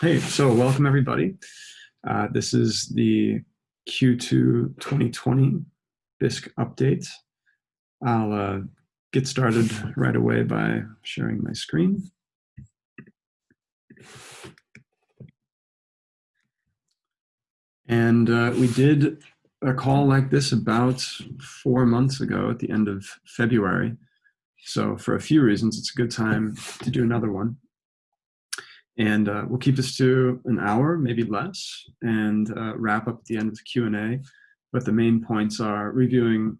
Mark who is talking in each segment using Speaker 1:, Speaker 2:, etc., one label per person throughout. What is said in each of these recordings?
Speaker 1: Hey, so welcome everybody. Uh, this is the Q2 2020 Bisq update. I'll uh, get started right away by sharing my screen. And uh, we did a call like this about four months ago at the end of February. So for a few reasons, it's a good time to do another one. And uh, we'll keep this to an hour, maybe less, and uh, wrap up at the end of the Q&A. But the main points are reviewing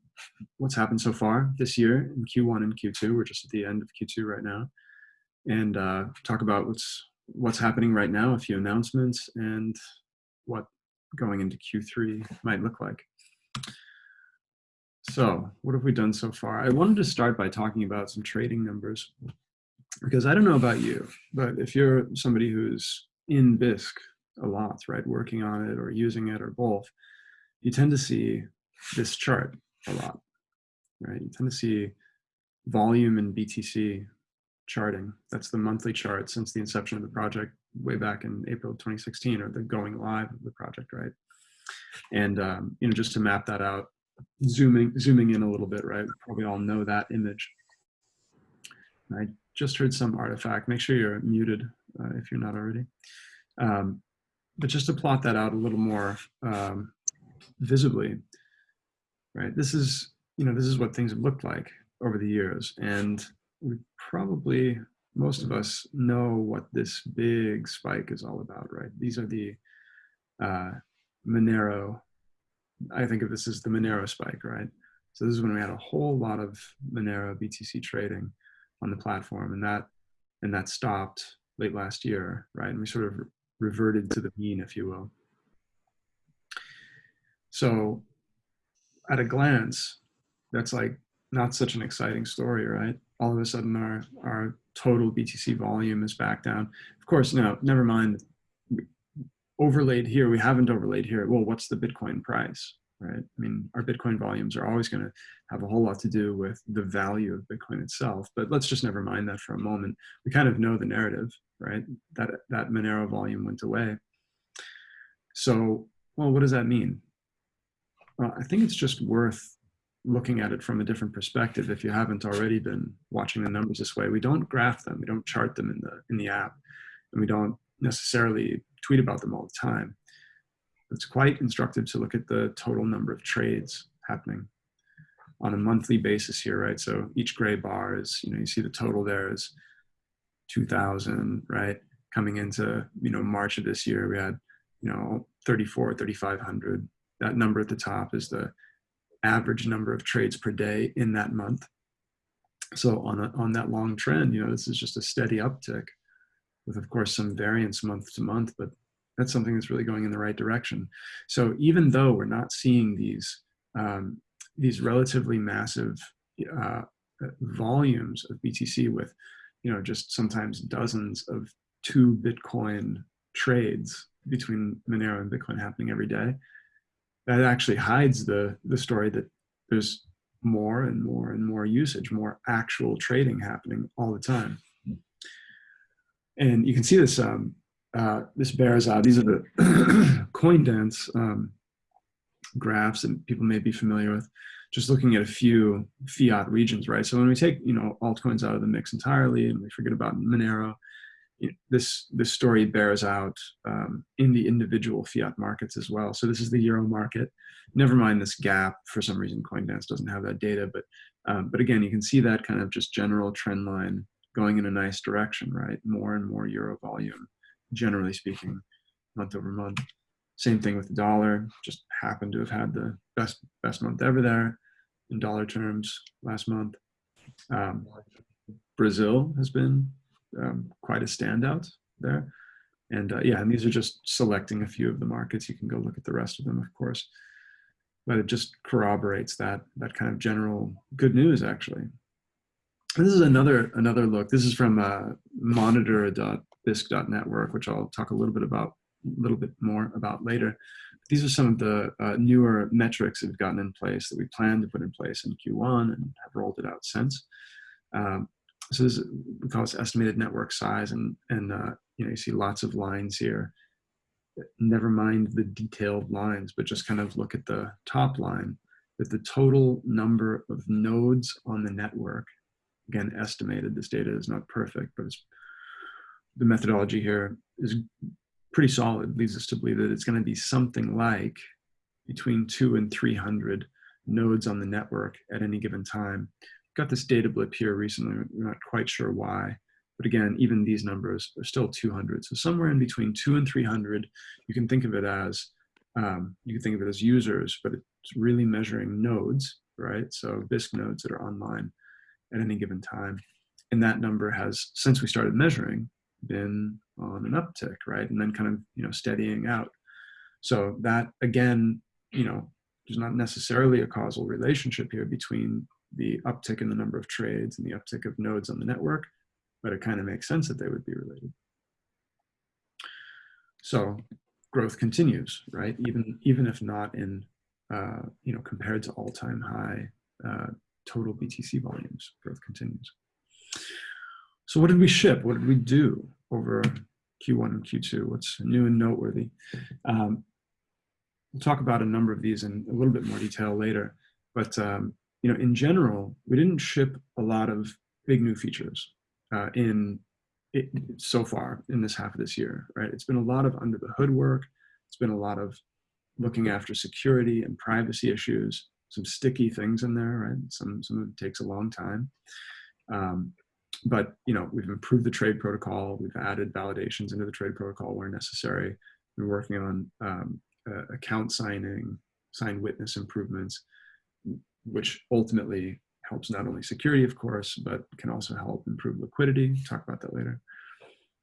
Speaker 1: what's happened so far this year in Q1 and Q2. We're just at the end of Q2 right now. And uh, talk about what's what's happening right now, a few announcements, and what going into Q3 might look like. So what have we done so far? I wanted to start by talking about some trading numbers because I don't know about you, but if you're somebody who's in Bisq a lot, right, working on it or using it or both, you tend to see this chart a lot, right? You tend to see volume and BTC charting. That's the monthly chart since the inception of the project way back in April 2016 or the going live of the project, right? And, um, you know, just to map that out, zooming, zooming in a little bit, right? We probably all know that image. I just heard some artifact. Make sure you're muted uh, if you're not already. Um, but just to plot that out a little more um, visibly, right? This is, you know, this is what things have looked like over the years. And we probably, most of us know what this big spike is all about, right? These are the uh, Monero, I think of this as the Monero spike, right? So this is when we had a whole lot of Monero BTC trading on the platform and that and that stopped late last year right? And we sort of reverted to the mean if you will. So at a glance that's like not such an exciting story right? All of a sudden our our total btc volume is back down. Of course no never mind. Overlaid here we haven't overlaid here. Well what's the bitcoin price right? I mean, our Bitcoin volumes are always going to have a whole lot to do with the value of Bitcoin itself. But let's just never mind that for a moment. We kind of know the narrative, right? That that Monero volume went away. So, well, what does that mean? Well, I think it's just worth looking at it from a different perspective. If you haven't already been watching the numbers this way, we don't graph them, we don't chart them in the in the app, and we don't necessarily tweet about them all the time it's quite instructive to look at the total number of trades happening on a monthly basis here, right? So each gray bar is, you know, you see the total there is 2000, right? Coming into, you know, March of this year, we had, you know, 34, 3,500. That number at the top is the average number of trades per day in that month. So on, a, on that long trend, you know, this is just a steady uptick with, of course, some variance month to month, but that's something that's really going in the right direction. So even though we're not seeing these, um, these relatively massive uh, volumes of BTC with, you know, just sometimes dozens of two Bitcoin trades between Monero and Bitcoin happening every day, that actually hides the, the story that there's more and more and more usage, more actual trading happening all the time. And you can see this um, uh, this bears out, these are the Coindance um, graphs that people may be familiar with, just looking at a few fiat regions, right? So when we take, you know, altcoins out of the mix entirely and we forget about Monero, you know, this, this story bears out um, in the individual fiat markets as well. So this is the Euro market. Never mind this gap, for some reason Coindance doesn't have that data, but, um, but again, you can see that kind of just general trend line going in a nice direction, right? More and more Euro volume generally speaking, month over month. Same thing with the dollar, just happened to have had the best best month ever there in dollar terms last month. Um, Brazil has been um, quite a standout there. And uh, yeah, and these are just selecting a few of the markets. You can go look at the rest of them, of course. But it just corroborates that that kind of general good news, actually. This is another another look. This is from uh, monitor.com bisq.network, which I'll talk a little bit about, a little bit more about later. These are some of the uh, newer metrics that we've gotten in place that we plan to put in place in Q1 and have rolled it out since. Um, so this is, we call this estimated network size, and, and uh, you know, you see lots of lines here. Never mind the detailed lines, but just kind of look at the top line that the total number of nodes on the network, again, estimated, this data is not perfect, but the methodology here is pretty solid, leads us to believe that it's gonna be something like between two and 300 nodes on the network at any given time. Got this data blip here recently, we're not quite sure why. But again, even these numbers are still 200. So somewhere in between two and 300, you can think of it as, um, you can think of it as users, but it's really measuring nodes, right? So Bisq nodes that are online at any given time. And that number has, since we started measuring, been on an uptick, right? And then kind of, you know, steadying out. So that again, you know, there's not necessarily a causal relationship here between the uptick in the number of trades and the uptick of nodes on the network, but it kind of makes sense that they would be related. So growth continues, right? Even, even if not in, uh, you know, compared to all-time high uh, total BTC volumes, growth continues. So what did we ship? What did we do over Q1 and Q2? What's new and noteworthy? Um, we'll talk about a number of these in a little bit more detail later, but um, you know, in general, we didn't ship a lot of big new features uh, in it, so far in this half of this year, right? It's been a lot of under the hood work. It's been a lot of looking after security and privacy issues, some sticky things in there, right? Some, some of it takes a long time. Um, but, you know, we've improved the trade protocol. We've added validations into the trade protocol where necessary. We're working on um, uh, account signing, signed witness improvements, which ultimately helps not only security, of course, but can also help improve liquidity. Talk about that later.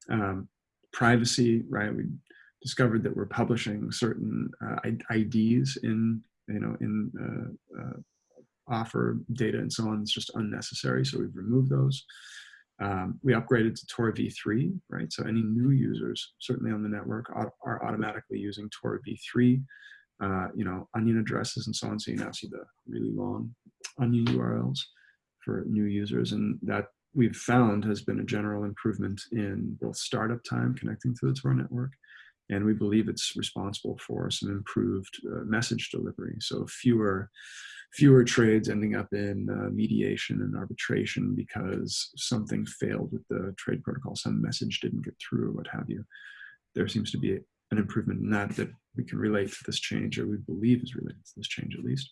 Speaker 1: Um, privacy, right? We discovered that we're publishing certain uh, IDs in, you know, in uh, uh, offer data and so on. It's just unnecessary, so we've removed those. Um, we upgraded to Tor v3, right? So any new users, certainly on the network, are automatically using Tor v3 uh, you know, onion addresses and so on. So you now see the really long onion URLs for new users. And that we've found has been a general improvement in both startup time connecting to the Tor network. And we believe it's responsible for some improved uh, message delivery. So fewer, fewer trades ending up in uh, mediation and arbitration because something failed with the trade protocol, some message didn't get through or what have you. There seems to be an improvement in that that we can relate to this change or we believe is related to this change at least.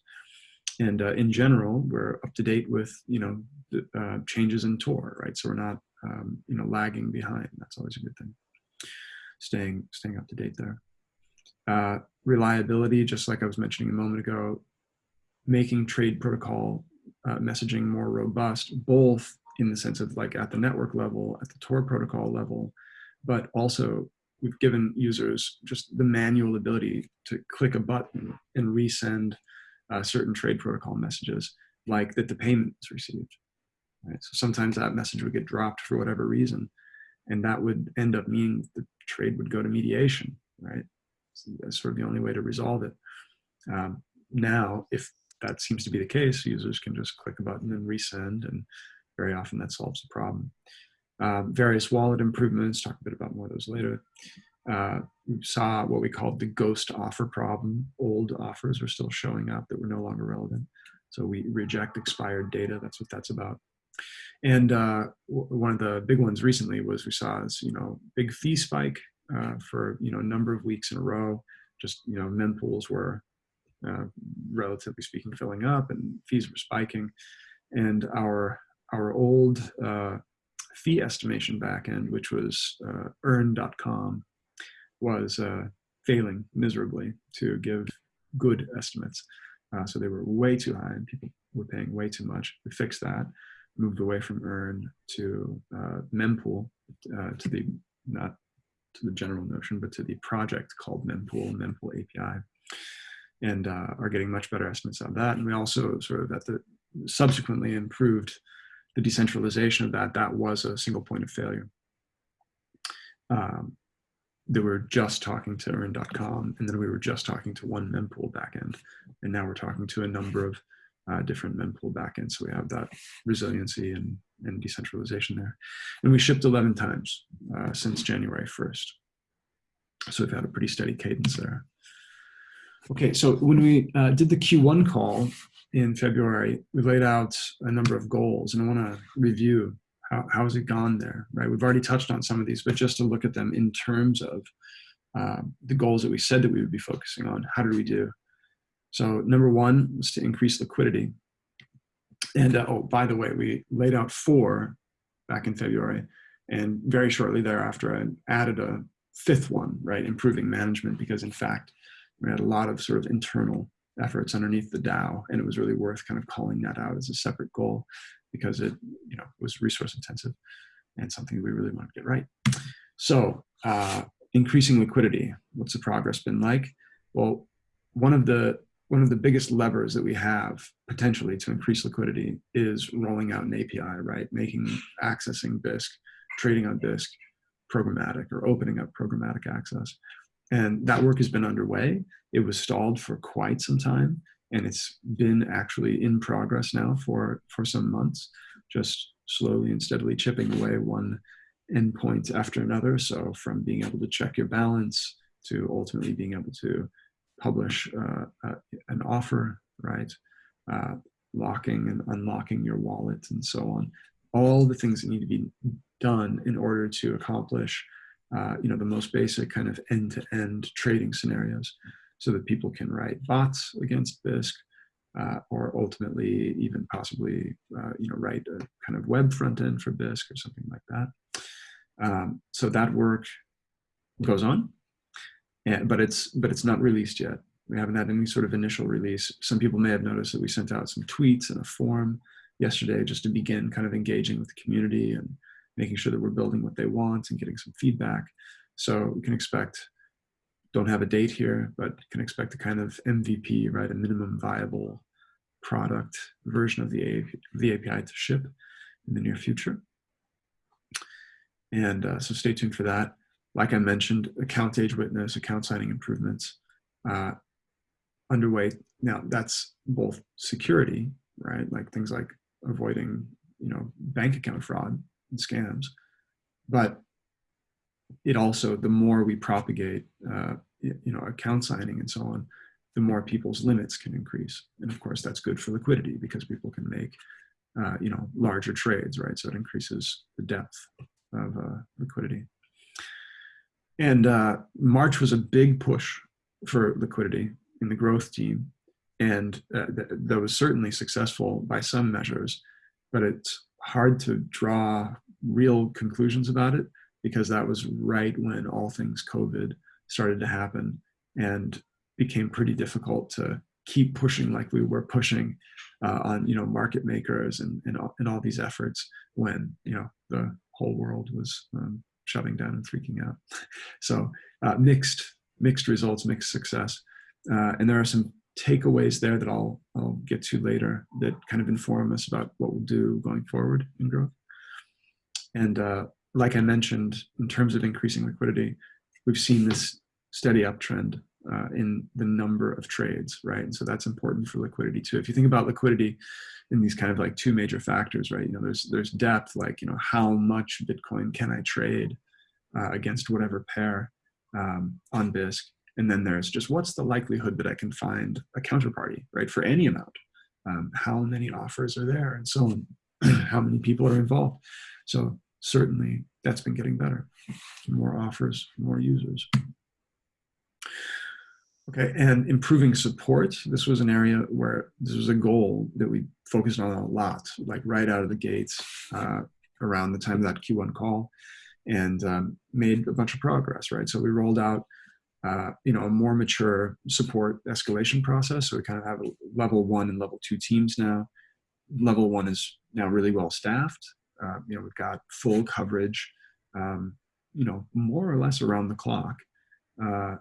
Speaker 1: And uh, in general, we're up to date with, you know, the, uh, changes in Tor, right? So we're not, um, you know, lagging behind. That's always a good thing. Staying, staying up to date there. Uh, reliability, just like I was mentioning a moment ago, making trade protocol uh, messaging more robust, both in the sense of like at the network level, at the Tor protocol level, but also we've given users just the manual ability to click a button and resend uh, certain trade protocol messages, like that the payment is received. Right? So sometimes that message would get dropped for whatever reason, and that would end up meaning the trade would go to mediation, right? So that's sort of the only way to resolve it. Um, now, if that seems to be the case, users can just click a button and resend, and very often that solves the problem. Uh, various wallet improvements, talk a bit about more of those later. Uh, we saw what we called the ghost offer problem. Old offers were still showing up that were no longer relevant. So we reject expired data. That's what that's about. And uh, one of the big ones recently was we saw this, you know, big fee spike uh, for, you know, a number of weeks in a row. Just, you know, mempools were, uh, relatively speaking, filling up and fees were spiking. And our, our old uh, fee estimation backend, which was uh, earn.com, was uh, failing miserably to give good estimates. Uh, so they were way too high and people were paying way too much. We fixed that, moved away from earn to mempool, to the, not to the general notion, but to the project called mempool, mempool API, and uh, are getting much better estimates on that. And we also sort of at the subsequently improved the decentralization of that, that was a single point of failure. Um, they were just talking to earn.com and then we were just talking to one mempool backend. And now we're talking to a number of uh, different mempool backends. So we have that resiliency and and decentralization there. And we shipped 11 times uh, since January 1st. So we've had a pretty steady cadence there. Okay, so when we uh, did the Q1 call in February, we laid out a number of goals, and I want to review how, how has it gone there, right? We've already touched on some of these, but just to look at them in terms of uh, the goals that we said that we would be focusing on. How did we do? So number one was to increase liquidity. And uh, oh, by the way, we laid out four back in February, and very shortly thereafter, I added a fifth one, right? Improving management, because in fact, we had a lot of sort of internal efforts underneath the DAO, and it was really worth kind of calling that out as a separate goal because it, you know, was resource intensive and something we really wanted to get right. So, uh, increasing liquidity. What's the progress been like? Well, one of the one of the biggest levers that we have potentially to increase liquidity is rolling out an API, right? Making accessing Bisq, trading on Bisq programmatic or opening up programmatic access. And that work has been underway. It was stalled for quite some time, and it's been actually in progress now for, for some months, just slowly and steadily chipping away one endpoint after another. So from being able to check your balance to ultimately being able to publish uh, uh, an offer, right? Uh, locking and unlocking your wallet and so on. All the things that need to be done in order to accomplish, uh, you know, the most basic kind of end-to-end trading scenarios so that people can write bots against Bisq uh, or ultimately even possibly, uh, you know, write a kind of web front end for Bisq or something like that. Um, so that work goes on and, but it's but it's not released yet. We haven't had any sort of initial release. Some people may have noticed that we sent out some tweets and a form yesterday just to begin kind of engaging with the community and making sure that we're building what they want and getting some feedback. So we can expect, don't have a date here, but can expect a kind of MVP, right? A minimum viable product version of the, API, the API to ship in the near future. And uh, so stay tuned for that like I mentioned, account age witness, account signing improvements uh, underway. Now that's both security, right? Like things like avoiding, you know, bank account fraud and scams, but it also, the more we propagate, uh, you know, account signing and so on, the more people's limits can increase. And of course, that's good for liquidity because people can make, uh, you know, larger trades, right? So it increases the depth of uh, liquidity. And uh, March was a big push for liquidity in the growth team. And uh, th that was certainly successful by some measures, but it's hard to draw real conclusions about it because that was right when all things COVID started to happen and became pretty difficult to keep pushing like we were pushing uh, on you know market makers and, and, all, and all these efforts when you know the whole world was um, shutting down and freaking out. So uh, mixed, mixed results, mixed success. Uh, and there are some takeaways there that I'll, I'll get to later that kind of inform us about what we'll do going forward in growth. And uh, like I mentioned, in terms of increasing liquidity, we've seen this steady uptrend uh, in the number of trades, right? And so that's important for liquidity too. If you think about liquidity in these kind of like two major factors, right? You know, there's there's depth, like you know, how much Bitcoin can I trade uh, against whatever pair um, on Bisq, and then there's just what's the likelihood that I can find a counterparty, right, for any amount. Um, how many offers are there, and so on. how many people are involved. So certainly that's been getting better. More offers, more users. Okay, and improving support. This was an area where this was a goal that we focused on a lot, like right out of the gates uh, around the time of that Q1 call and um, made a bunch of progress, right? So we rolled out, uh, you know, a more mature support escalation process. So we kind of have a level one and level two teams now. Level one is now really well staffed. Uh, you know, we've got full coverage, um, you know, more or less around the clock. Uh,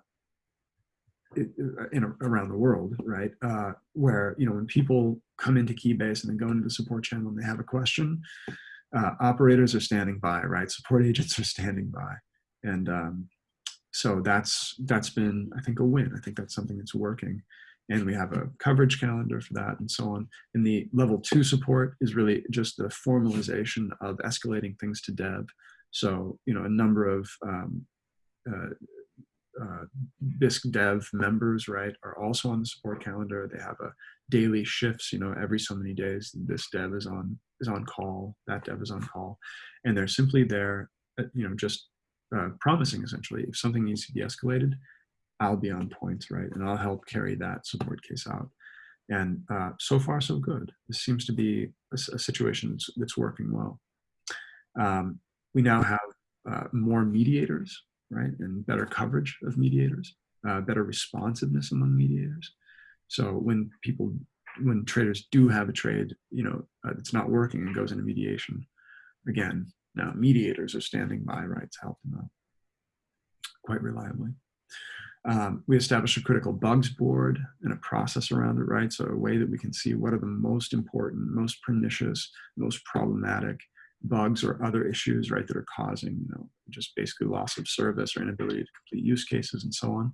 Speaker 1: in around the world, right? Uh, where you know when people come into Keybase and then go into the support channel and they have a question, uh, operators are standing by, right? Support agents are standing by, and um, so that's that's been I think a win. I think that's something that's working, and we have a coverage calendar for that and so on. And the level two support is really just the formalization of escalating things to dev. So, you know, a number of um, uh, uh, Bisq dev members, right, are also on the support calendar. They have a daily shifts, you know, every so many days, this dev is on, is on call, that dev is on call. And they're simply there, uh, you know, just uh, promising essentially, if something needs to be escalated, I'll be on point, right? And I'll help carry that support case out. And uh, so far, so good. This seems to be a, a situation that's, that's, working well. Um, we now have uh, more mediators, right? And better coverage of mediators, uh, better responsiveness among mediators. So when people, when traders do have a trade, you know, uh, it's not working and goes into mediation, again, now mediators are standing by, right, to help them out quite reliably. Um, we established a critical bugs board and a process around it, right? So a way that we can see what are the most important, most pernicious, most problematic bugs or other issues, right, that are causing, you know, just basically loss of service or inability to complete use cases and so on.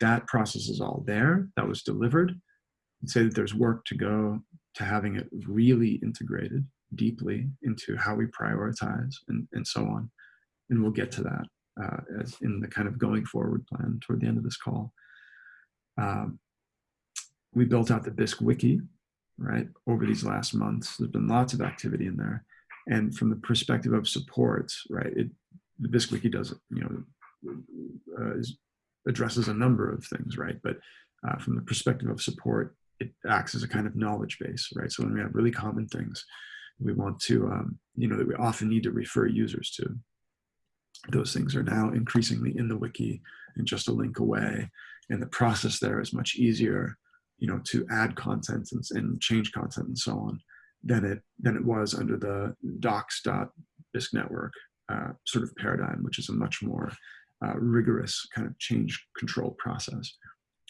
Speaker 1: That process is all there. That was delivered. I'd say that there's work to go to having it really integrated deeply into how we prioritize and, and so on. And we'll get to that uh, as in the kind of going forward plan toward the end of this call. Um, we built out the Bisq wiki, right, over these last months. There's been lots of activity in there. And from the perspective of support, right, it, the Bisq wiki does, you know, uh, is, addresses a number of things, right? But uh, from the perspective of support, it acts as a kind of knowledge base, right? So when we have really common things, we want to, um, you know, that we often need to refer users to, those things are now increasingly in the wiki and just a link away. And the process there is much easier, you know, to add content and, and change content and so on than it than it was under the docs.bisq network uh, sort of paradigm, which is a much more uh, rigorous kind of change control process.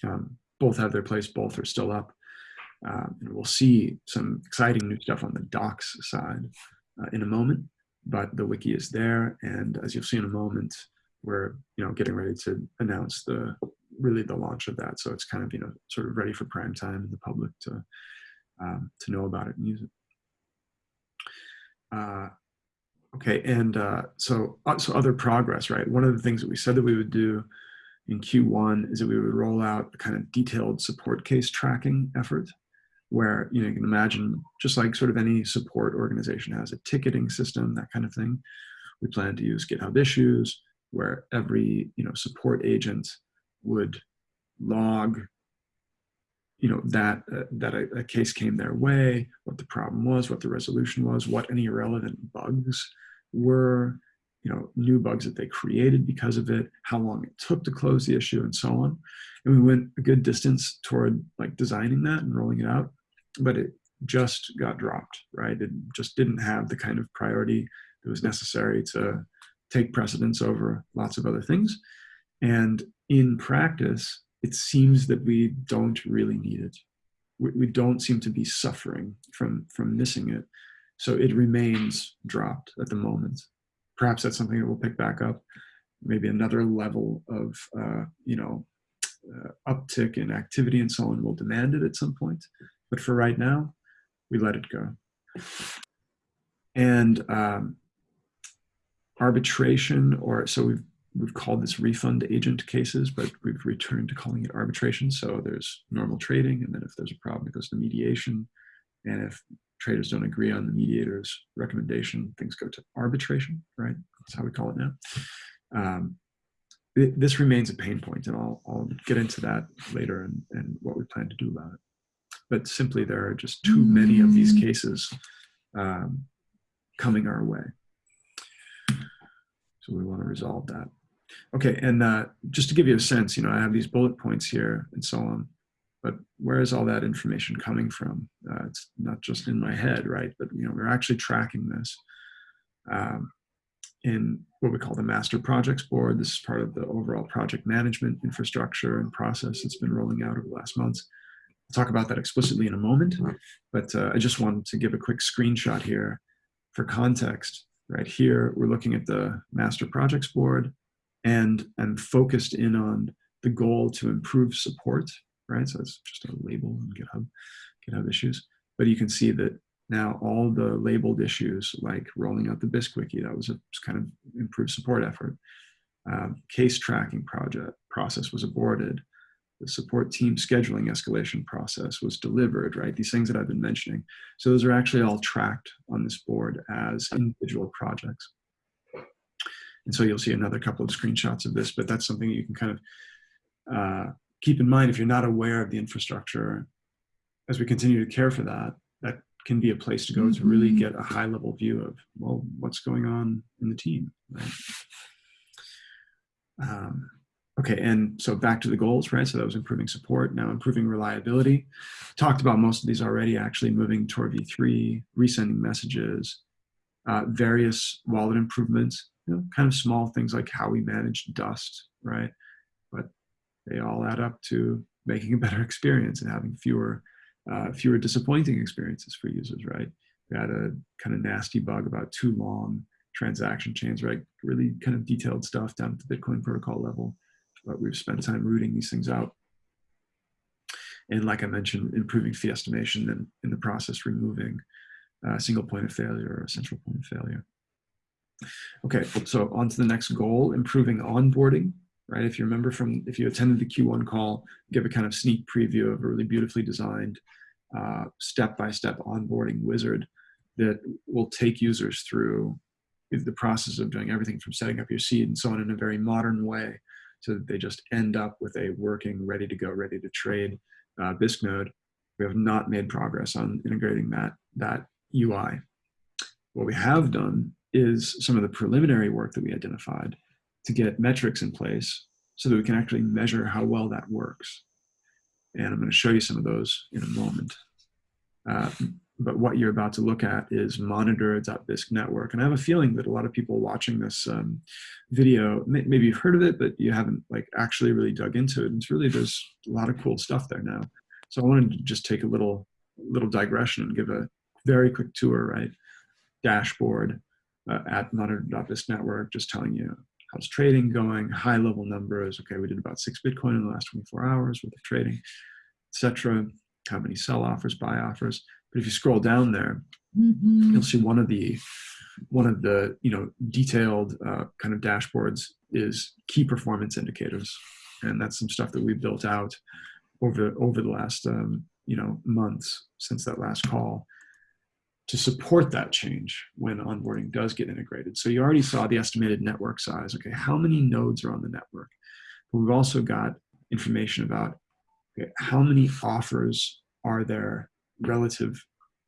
Speaker 1: Um, both have their place, both are still up. Uh, and we'll see some exciting new stuff on the docs side uh, in a moment but the wiki is there. And as you'll see in a moment, we're you know getting ready to announce the really the launch of that. So it's kind of you know sort of ready for prime time and the public to um, to know about it and use it. Uh, okay, and uh, so uh, so other progress, right? One of the things that we said that we would do in Q1 is that we would roll out a kind of detailed support case tracking effort where you know you can imagine just like sort of any support organization has a ticketing system that kind of thing. We plan to use github issues where every you know support agent would log you know that uh, that a, a, case came their way what the problem was what the resolution was what any irrelevant bugs were you know new bugs that they created because of it how long it took to close the issue and so on. And we went a good distance toward like designing that and rolling it out but it just got dropped, right? It just didn't have the kind of priority that was necessary to take precedence over lots of other things. And in practice, it seems that we don't really need it. We, don't seem to be suffering from, from missing it. So it remains dropped at the moment. Perhaps that's something that we'll pick back up. Maybe another level of, uh, you know, uh, uptick in activity and so on will demand it at some point. But for right now, we let it go. And um, arbitration, or so we've we've called this refund agent cases, but we've returned to calling it arbitration. So there's normal trading, and then if there's a problem, it goes to mediation. And if traders don't agree on the mediator's recommendation, things go to arbitration, right? That's how we call it now. Um, this remains a pain point, and I'll, I'll get into that later and, and what we plan to do about it but simply there are just too many of these cases um, coming our way. So we want to resolve that. Okay, and uh, just to give you a sense, you know, I have these bullet points here and so on, but where is all that information coming from? Uh, it's not just in my head, right? But, you know, we're actually tracking this um, in what we call the master projects board. This is part of the overall project management infrastructure and process that's been rolling out over the last months talk about that explicitly in a moment, but uh, I just wanted to give a quick screenshot here for context. Right here, we're looking at the master projects board and I'm focused in on the goal to improve support, right? So it's just a label in GitHub, GitHub issues. But you can see that now all the labeled issues, like rolling out the Bisq wiki, that was a kind of improved support effort. Um, case tracking project process was aborted. The support team scheduling escalation process was delivered, right? These things that I've been mentioning. So those are actually all tracked on this board as individual projects. And so you'll see another couple of screenshots of this, but that's something you can kind of uh, keep in mind if you're not aware of the infrastructure. As we continue to care for that, that can be a place to go to really mm-hmm. get a high level view of, well, what's going on in the team, right? Um, okay, and so back to the goals, right? So that was improving support, now improving reliability. Talked about most of these already, actually moving toward V3, resending messages, uh, various wallet improvements, you know, kind of small things like how we manage dust, right? But they all add up to making a better experience and having fewer, uh, fewer disappointing experiences for users, right? We had a kind of nasty bug about too long transaction chains, right? Really kind of detailed stuff down to the Bitcoin protocol level, but we've spent time rooting these things out. And like I mentioned, improving fee estimation and in the process removing a single point of failure or a central point of failure. Okay, so on to the next goal, improving onboarding, right? If you remember from, if you attended the Q1 call, give a kind of sneak preview of a really beautifully designed uh, step-by-step -step onboarding wizard that will take users through the process of doing everything from setting up your seed and so on in a very modern way so that they just end up with a working, ready to go, ready to trade uh, Bisq node. We have not made progress on integrating that, that UI. What we have done is some of the preliminary work that we identified to get metrics in place so that we can actually measure how well that works. And I'm going to show you some of those in a moment. Uh, but what you're about to look at is monitor.bisq network. And I have a feeling that a lot of people watching this um, video, maybe you've heard of it, but you haven't like actually really dug into it. And it's really, there's a lot of cool stuff there now. So I wanted to just take a little, little digression and give a very quick tour, right? Dashboard uh, at monitor.bisq network, just telling you how's trading going, high level numbers. Okay, we did about six Bitcoin in the last 24 hours worth of trading, etc. How many sell offers, buy offers. But if you scroll down there, mm-hmm. you'll see one of the one of the you know detailed uh, kind of dashboards is key performance indicators, and that's some stuff that we built out over over the last um, you know months since that last call to support that change when onboarding does get integrated. So you already saw the estimated network size. Okay, how many nodes are on the network? But we've also got information about okay, how many offers are there relative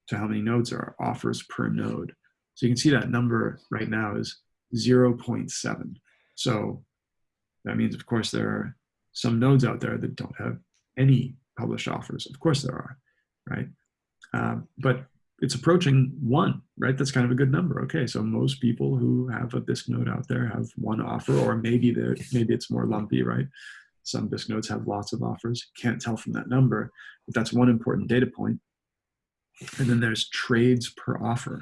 Speaker 1: to how many nodes are offers per node. So you can see that number right now is 0.7. So that means, of course, there are some nodes out there that don't have any published offers. Of course there are, right? Um, but it's approaching one, right? That's kind of a good number. Okay, so most people who have a Bisq node out there have one offer, or maybe maybe it's more lumpy, right? Some Bisq nodes have lots of offers. Can't tell from that number, but that's one important data point. And then there's trades per offer,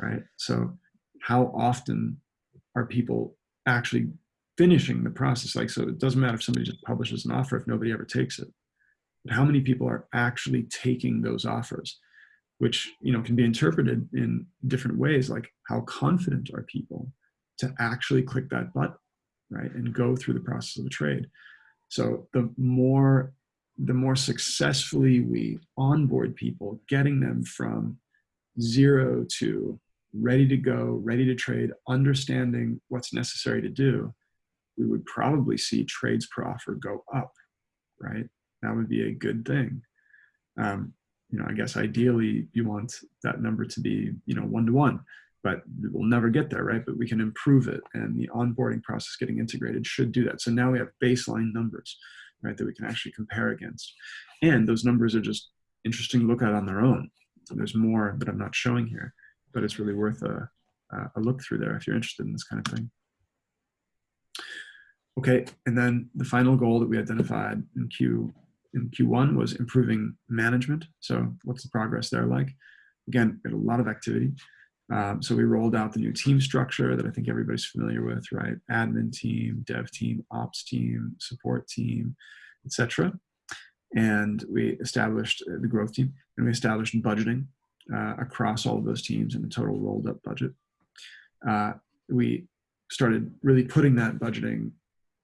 Speaker 1: right? So how often are people actually finishing the process? Like, so it doesn't matter if somebody just publishes an offer if nobody ever takes it. But how many people are actually taking those offers? Which you know can be interpreted in different ways, like how confident are people to actually click that button, right, and go through the process of a trade. So the more the more successfully we onboard people, getting them from zero to ready to go, ready to trade, understanding what's necessary to do, we would probably see trades per offer go up, right? That would be a good thing. Um, you know, I guess ideally you want that number to be, you know, one to one, but we'll never get there, right? But we can improve it, and the onboarding process getting integrated should do that. So now we have baseline numbers right, that we can actually compare against. And those numbers are just interesting to look at on their own. So there's more that I'm not showing here, but it's really worth a, a look through there if you're interested in this kind of thing. Okay, and then the final goal that we identified in Q in Q1 was improving management. So what's the progress there like? Again, we had a lot of activity. Um, so we rolled out the new team structure that I think everybody's familiar with, right? Admin team, dev team, ops team, support team, etc. and we established uh, the growth team, and we established budgeting uh, across all of those teams and a total rolled up budget. Uh, we started really putting that budgeting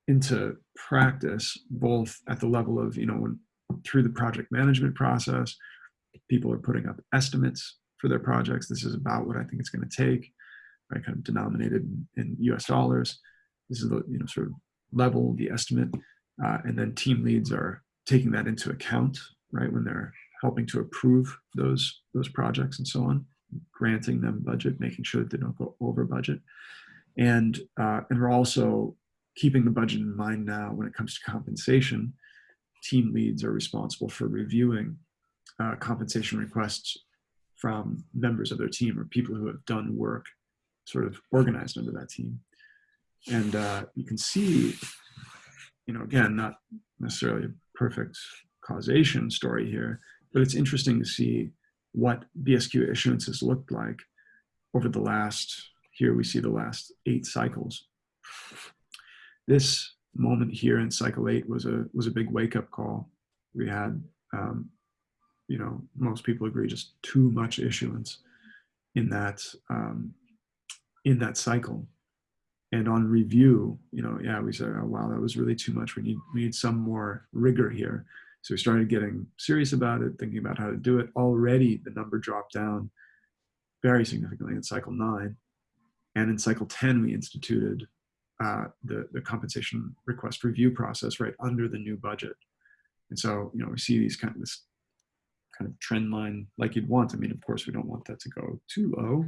Speaker 1: into practice, both at the level of, you know, when, through the project management process, people are putting up estimates for their projects. This is about what I think it's going to take, right? Kind of denominated in, US dollars. This is the, you know, sort of level, the estimate. Uh, and then team leads are taking that into account, right? When they're helping to approve those, those projects and so on, granting them budget, making sure that they don't go over budget. And, uh, and we're also keeping the budget in mind now when it comes to compensation. Team leads are responsible for reviewing uh, compensation requests from members of their team or people who have done work sort of organized under that team. And uh, you can see, you know, again, not necessarily a perfect causation story here, but it's interesting to see what BSQ issuances looked like over the last, here we see the last eight cycles. This moment here in cycle eight was a, was a big wake up call. We had, um, you know, most people agree just too much issuance in that, um, in that cycle. And on review, you know, yeah, we said, oh, wow, that was really too much. We need, we need some more rigor here. So we started getting serious about it, thinking about how to do it. Already the number dropped down very significantly in cycle nine. And in cycle 10, we instituted uh, the, the compensation request review process right under the new budget. And so, you know, we see these kind of this kind of trend line like you'd want. I mean, of course, we don't want that to go too low.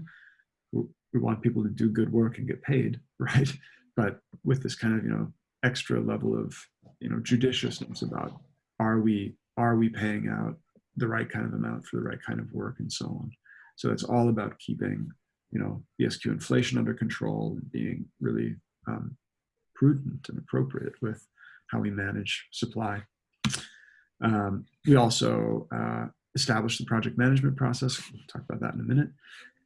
Speaker 1: We want people to do good work and get paid, right? But with this kind of, you know, extra level of, you know, judiciousness about are we are we paying out the right kind of amount for the right kind of work and so on so it's all about keeping you know bsq inflation under control and being really um, prudent and appropriate with how we manage supply um, we also uh, established the project management process. We'll talk about that in a minute.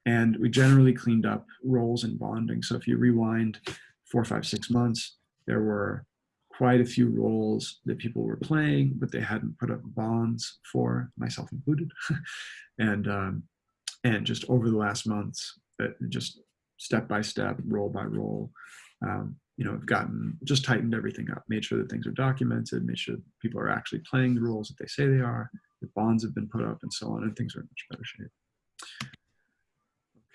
Speaker 1: And we generally cleaned up roles and bonding. So if you rewind four five six months there were quite a few roles that people were playing, but they hadn't put up bonds for, myself included. and um, and just over the last months, that just step by step, role by role, um, you know, have gotten just tightened everything up, made sure that things are documented, made sure people are actually playing the roles that they say they are, the bonds have been put up, and so on, and things are in much better shape.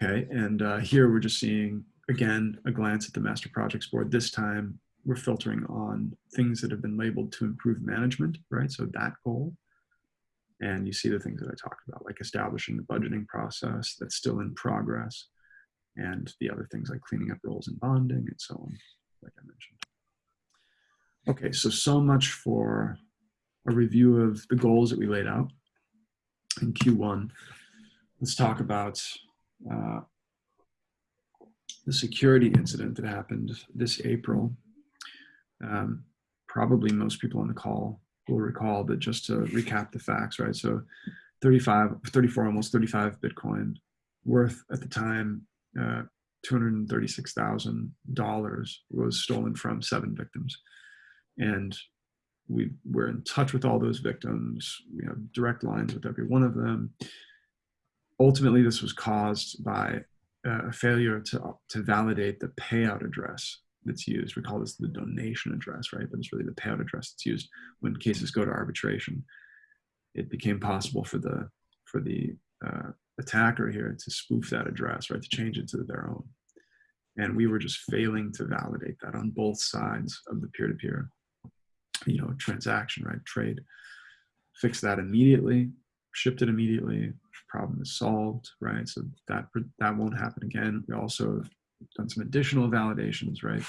Speaker 1: Okay, and uh, here we're just seeing again a glance at the master projects board. This time we're filtering on things that have been labeled to improve management, right? So that goal. And you see the things that I talked about, like establishing the budgeting process that's still in progress, and the other things like cleaning up roles and bonding and so on, like I mentioned. Okay, so so much for a review of the goals that we laid out in Q1. Let's talk about uh, the security incident that happened this April um, probably most people on the call will recall, but just to recap the facts, right? So 35, 34, almost 35 Bitcoin worth at the time, uh, $236,000 was stolen from seven victims. And we were in touch with all those victims. We have direct lines with every one of them. Ultimately, this was caused by a failure to, to validate the payout address that's used. We call this the donation address, right? But it's really the payout address that's used when cases go to arbitration. It became possible for the for the uh, attacker here to spoof that address, right? To change it to their own. And we were just failing to validate that on both sides of the peer-to-peer, you know, transaction, right? Trade. Fix that immediately, shipped it immediately. Problem is solved, right? So that that won't happen again. We also have done some additional validations, right?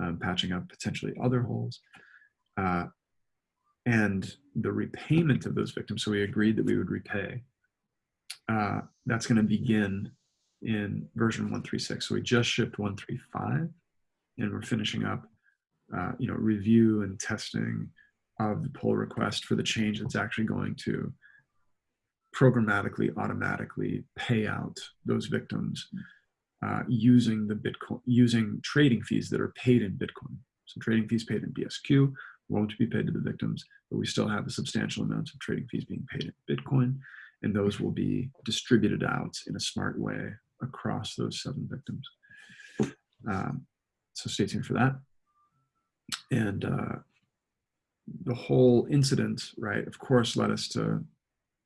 Speaker 1: Um, patching up potentially other holes. Uh, and the repayment of those victims, so we agreed that we would repay. Uh, that's going to begin in version 136. So we just shipped 135 and we're finishing up, uh, you know, review and testing of the pull request for the change that's actually going to programmatically, automatically pay out those victims uh, using the Bitcoin, using trading fees that are paid in Bitcoin. So trading fees paid in BSQ won't be paid to the victims, but we still have a substantial amount of trading fees being paid in Bitcoin, and those will be distributed out in a smart way across those seven victims. Um, so stay tuned for that. And uh, the whole incident, right, of course, led us to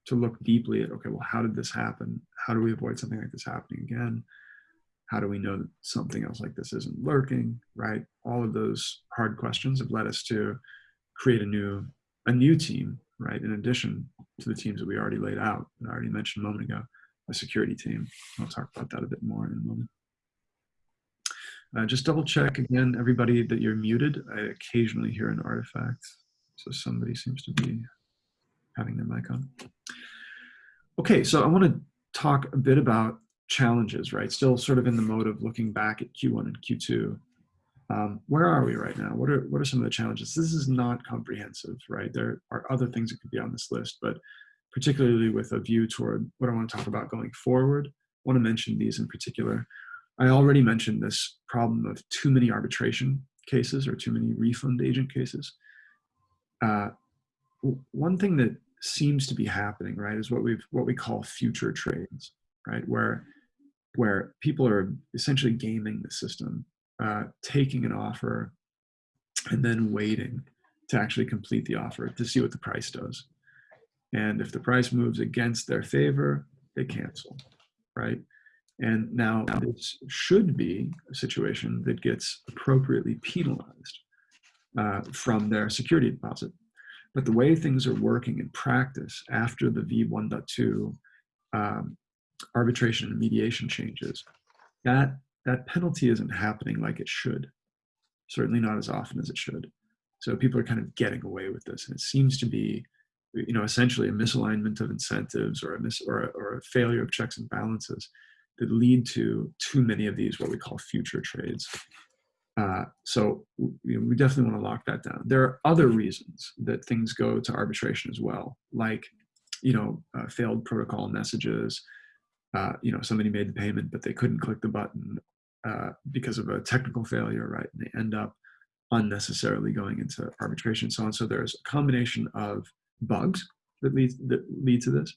Speaker 1: to look deeply at, okay, well, how did this happen? How do we avoid something like this happening again? How do we know that something else like this isn't lurking, right? All of those hard questions have led us to create a new, a new team, right? In addition to the teams that we already laid out, that I already mentioned a moment ago, a security team. I'll talk about that a bit more in a moment. Uh, just double check again, everybody, that you're muted. I occasionally hear an artifact. So somebody seems to be having their mic on. Okay, so I want to talk a bit about challenges, right? Still sort of in the mode of looking back at Q1 and Q2. Um, where are we right now? What are, what are some of the challenges? This is not comprehensive, right? There are other things that could be on this list, but particularly with a view toward what I want to talk about going forward, I want to mention these in particular. I already mentioned this problem of too many arbitration cases or too many refund agent cases. Uh, one thing that seems to be happening, right, is what we've what we call future trades, right, where where people are essentially gaming the system, uh, taking an offer, and then waiting to actually complete the offer to see what the price does. And if the price moves against their favor, they cancel, right? And now this should be a situation that gets appropriately penalized uh, from their security deposit. But the way things are working in practice after the V1.2 um, arbitration and mediation changes, that, that penalty isn't happening like it should. Certainly not as often as it should. So people are kind of getting away with this. And it seems to be, you know, essentially a misalignment of incentives or a, mis or a, or a failure of checks and balances that lead to too many of these what we call future trades. Uh, so you know, we definitely want to lock that down. There are other reasons that things go to arbitration as well, like you know uh, failed protocol messages. Uh, you know somebody made the payment but they couldn't click the button uh, because of a technical failure, right? And they end up unnecessarily going into arbitration, and so on. So there's a combination of bugs that lead that lead to this,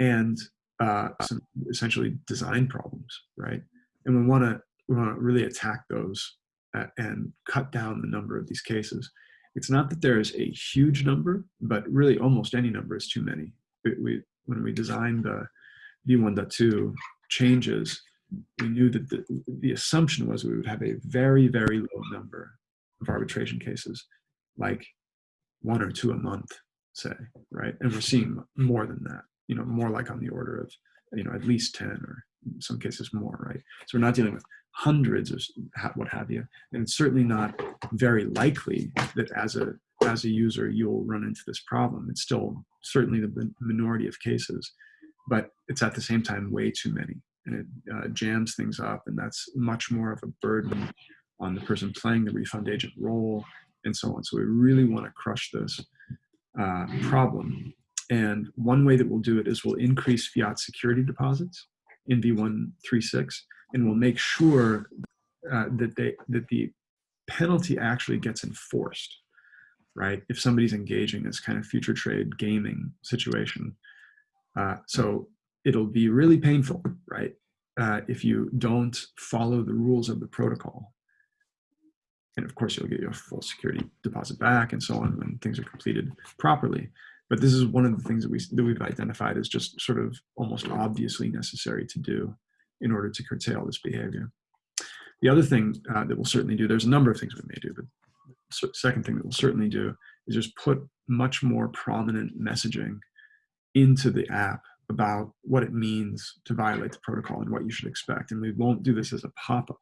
Speaker 1: and uh, some essentially design problems, right? And we want to we want to really attack those uh, and cut down the number of these cases. It's not that there is a huge number, but really almost any number is too many. We, we when we designed the V1.2 changes, we knew that the, the assumption was we would have a very, very low number of arbitration cases, like one or two a month, say, right? And we're seeing more than that you know, more like on the order of, you know, at least 10 or in some cases more, right? So we're not dealing with hundreds of what have you. And it's certainly not very likely that as a, as a user, you'll run into this problem. It's still certainly the minority of cases, but it's at the same time way too many. And it uh, jams things up and that's much more of a burden on the person playing the refund agent role and so on. So we really want to crush this uh, problem and one way that we'll do it is we'll increase fiat security deposits in V136, and we'll make sure uh, that they that the penalty actually gets enforced, right? If somebody's engaging this kind of future trade gaming situation, uh, so it'll be really painful, right? Uh, if you don't follow the rules of the protocol. And of course, you'll get your full security deposit back and so on when things are completed properly. But this is one of the things that, we, that we've identified as just sort of almost obviously necessary to do in order to curtail this behavior. The other thing uh, that we'll certainly do, there's a number of things we may do, but the second thing that we'll certainly do is just put much more prominent messaging into the app about what it means to violate the protocol and what you should expect. And we won't do this as a pop-up,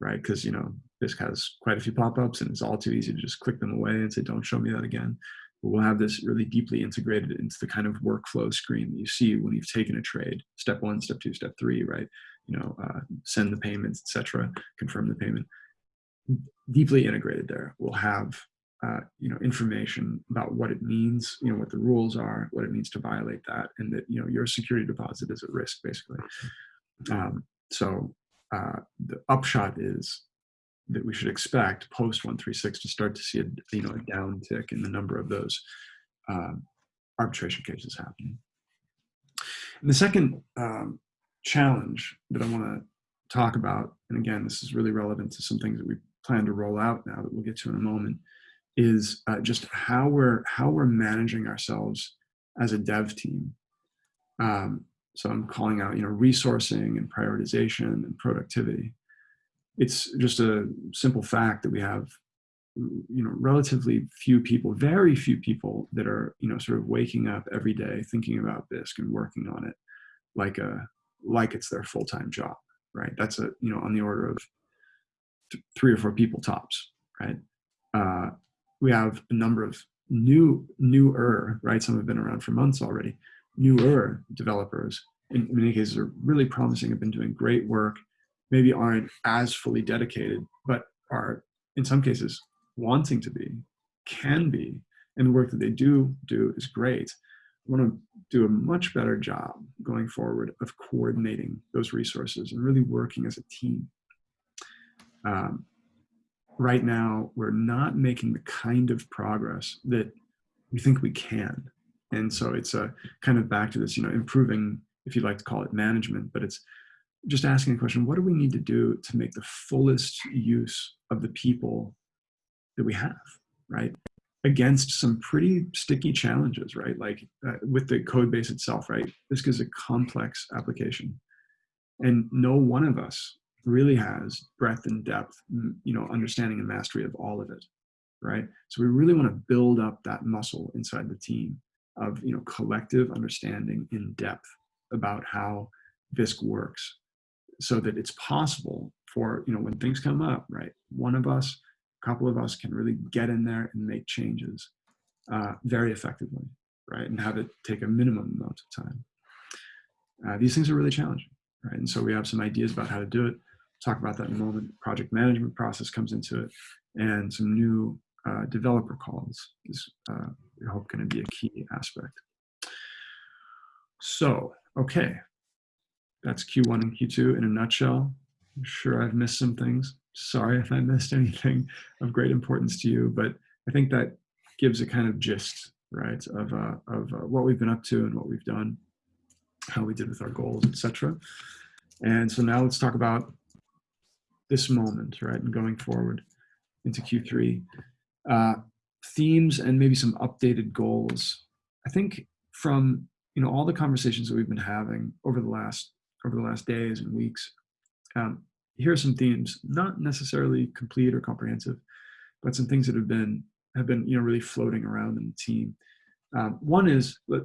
Speaker 1: right? Because, you know, this has quite a few pop-ups and it's all too easy to just click them away and say, don't show me that again we'll have this really deeply integrated into the kind of workflow screen that you see when you've taken a trade. Step one, step two, step three, right? You know, uh, send the payments, etc., confirm the payment. Deeply integrated there. We'll have uh, you know information about what it means, you know, what the rules are, what it means to violate that, and that you know your security deposit is at risk, basically. Um, so uh, the upshot is that we should expect post 136 to start to see a you know a downtick in the number of those uh, arbitration cases happening. And the second um, challenge that I want to talk about, and again, this is really relevant to some things that we plan to roll out now that we'll get to in a moment, is uh, just how we're how we're managing ourselves as a dev team. Um, so I'm calling out, you know, resourcing and prioritization and productivity. It's just a simple fact that we have, you know, relatively few people, very few people that are, you know, sort of waking up every day thinking about Bisq and working on it like a like it's their full-time job, right? That's a, you know, on the order of three or four people tops, right? Uh, we have a number of new, newer, right? Some have been around for months already, newer developers in many cases are really promising, have been doing great work, maybe aren't as fully dedicated, but are in some cases wanting to be, can be, and the work that they do do is great. I want to do a much better job going forward of coordinating those resources and really working as a team. Um, right now, we're not making the kind of progress that we think we can. And so it's a kind of back to this, you know, improving, if you'd like to call it management, but it's just asking the question, what do we need to do to make the fullest use of the people that we have, right? Against some pretty sticky challenges, right? Like uh, with the code base itself, right? This is a complex application. And no one of us really has breadth and depth, you know, understanding and mastery of all of it, right? So we really want to build up that muscle inside the team of you know collective understanding in depth about how Bisq works so that it's possible for you know when things come up right one of us a couple of us can really get in there and make changes uh, very effectively right and have it take a minimum amount of time uh, these things are really challenging right and so we have some ideas about how to do it talk about that in a moment project management process comes into it and some new uh, developer calls is uh, I hope going to be a key aspect. So, okay, that's Q1 and Q2 in a nutshell. I'm sure I've missed some things. Sorry if I missed anything of great importance to you, but I think that gives a kind of gist, right, of, uh, of uh, what we've been up to and what we've done, how we did with our goals, etc. And so now let's talk about this moment, right, and going forward into Q3. Uh, themes and maybe some updated goals. I think from you know all the conversations that we've been having over the last over the last days and weeks, um, here are some themes, not necessarily complete or comprehensive, but some things that have been have been you know really floating around in the team. Um, one is let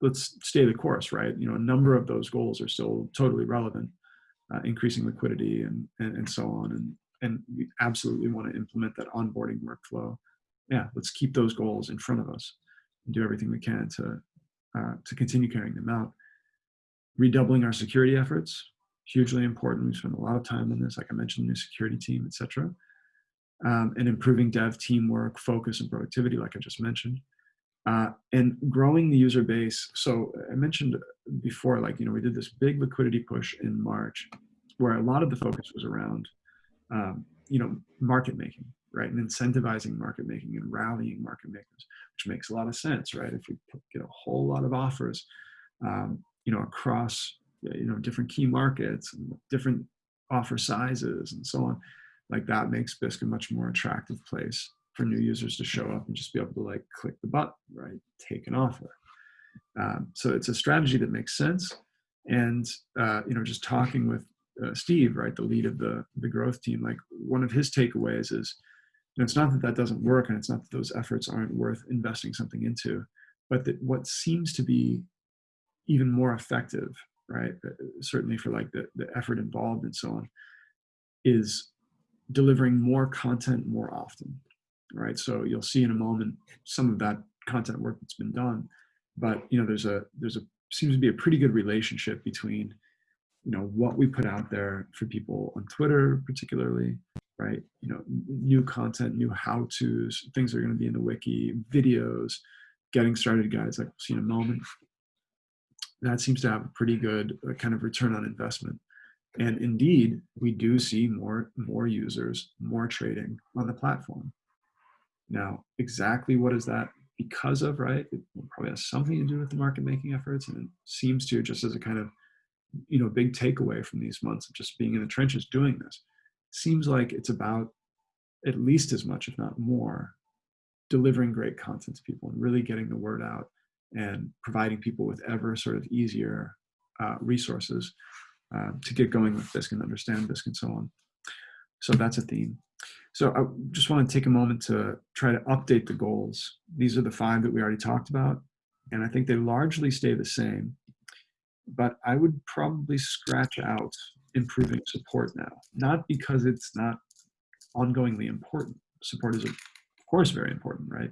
Speaker 1: let's stay the course, right? You know, a number of those goals are still totally relevant, uh, increasing liquidity and, and and so on, and and we absolutely want to implement that onboarding workflow yeah, let's keep those goals in front of us and do everything we can to, uh, to continue carrying them out. Redoubling our security efforts, hugely important. We spend a lot of time on this, like I mentioned, new security team, etc. Um, and improving dev teamwork, focus, and productivity, like I just mentioned. Uh, and growing the user base. So I mentioned before, like, you know, we did this big liquidity push in March where a lot of the focus was around, um, you know, market making, right? And incentivizing market making and rallying market makers, which makes a lot of sense, right? If we get a whole lot of offers, um, you know, across you know different key markets and different offer sizes and so on, like that makes Bisq a much more attractive place for new users to show up and just be able to like click the button, right? Take an offer. Um, so it's a strategy that makes sense. And uh, you know, just talking with uh, Steve, right, the lead of the the growth team, like one of his takeaways is and it's not that that doesn't work and it's not that those efforts aren't worth investing something into, but that what seems to be even more effective, right? Uh, certainly for like the, the effort involved and so on, is delivering more content more often, right? So you'll see in a moment some of that content work that's been done, but you know, there's a, there's a, seems to be a pretty good relationship between, you know, what we put out there for people on Twitter, particularly, right? You know, new content, new how-tos, things that are going to be in the wiki, videos, getting started guides like we'll see in a moment. That seems to have a pretty good uh, kind of return on investment And indeed, we do see more, more users, more trading on the platform. Now, exactly what is that because of, right? It probably has something to do with the market making efforts. And it seems to just as a kind of, you know, big takeaway from these months of just being in the trenches doing this, seems like it's about at least as much, if not more, delivering great content to people and really getting the word out and providing people with ever sort of easier uh, resources uh, to get going with Bisq and understand Bisq and so on. So that's a theme. So I just want to take a moment to try to update the goals. These are the five that we already talked about, and I think they largely stay the same. But I would probably scratch out improving support now, not because it's not ongoingly important. Support is, of course, very important, right?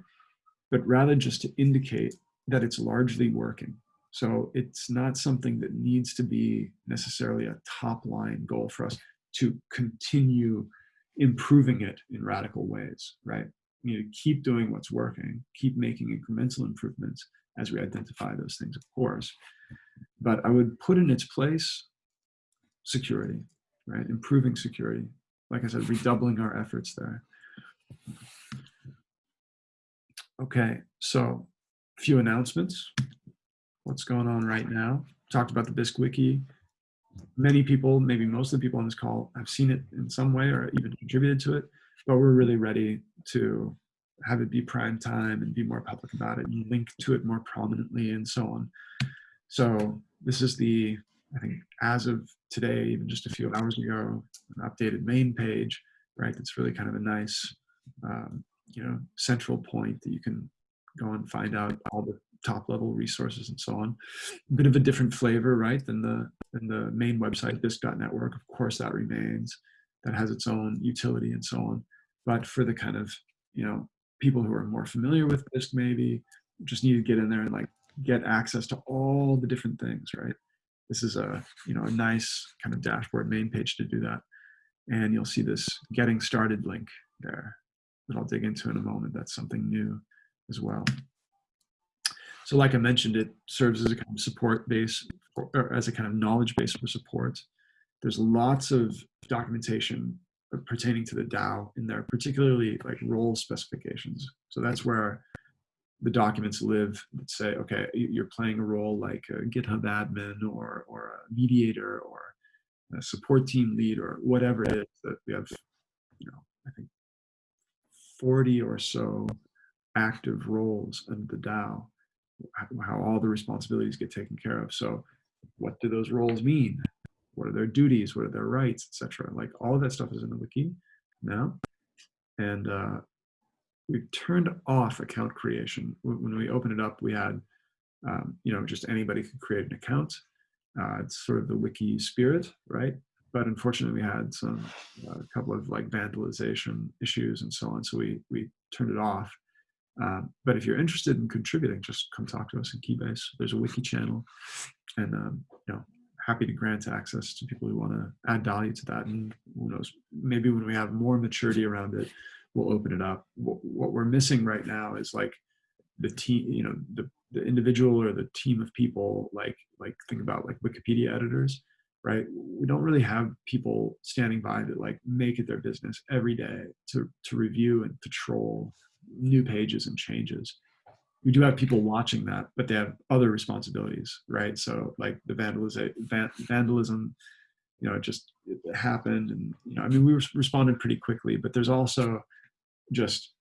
Speaker 1: But rather just to indicate that it's largely working. So it's not something that needs to be necessarily a top line goal for us to continue improving it in radical ways, right? You know, keep doing what's working, keep making incremental improvements as we identify those things, of course. But I would put in its place security, right? Improving security. Like I said, redoubling our efforts there. Okay, so a few announcements. What's going on right now? Talked about the Bisq Wiki. Many people, maybe most of the people on this call, have seen it in some way or even contributed to it, but we're really ready to have it be prime time and be more public about it and link to it more prominently and so on. So this is the I think as of today, even just a few hours ago, an updated main page, right? That's really kind of a nice, um, you know, central point that you can go and find out all the top level resources and so on. A bit of a different flavor, right, than the than the main website, Bisq.network. Of course, that remains. That has its own utility and so on. But for the kind of, you know, people who are more familiar with Bisq, maybe just need to get in there and like get access to all the different things, right? this is a you know a nice kind of dashboard main page to do that. And you'll see this getting started link there that I'll dig into in a moment. That's something new as well. So like I mentioned it serves as a kind of support base or as a kind of knowledge base for support. There's lots of documentation pertaining to the DAO in there particularly like role specifications. So that's where the documents live that say, okay, you're playing a role like a GitHub admin or, or a mediator or a support team lead or whatever it is that we have, you know, I think 40 or so active roles in the DAO, how all the responsibilities get taken care of. So what do those roles mean? What are their duties? What are their rights, etc. Like all of that stuff is in the wiki now. And uh, we turned off account creation. When we opened it up, we had, um, you know, just anybody could create an account. Uh, it's sort of the wiki spirit, right? But unfortunately, we had some uh, a couple of like vandalization issues and so on, so we we turned it off. Um, but if you're interested in contributing, just come talk to us in Keybase. There's a wiki channel, and um, you know, happy to grant access to people who want to add value to that. And who knows, maybe when we have more maturity around it, we'll open it up. What, what we're missing right now is like the team, you know, the, the individual or the team of people, like, like think about like Wikipedia editors, right? We don't really have people standing by that like make it their business every day to, to review and to troll new pages and changes. We do have people watching that, but they have other responsibilities, right? So like the vandalism, vandalism, you know, it just it happened, and you know, I mean, we responded pretty quickly, but there's also just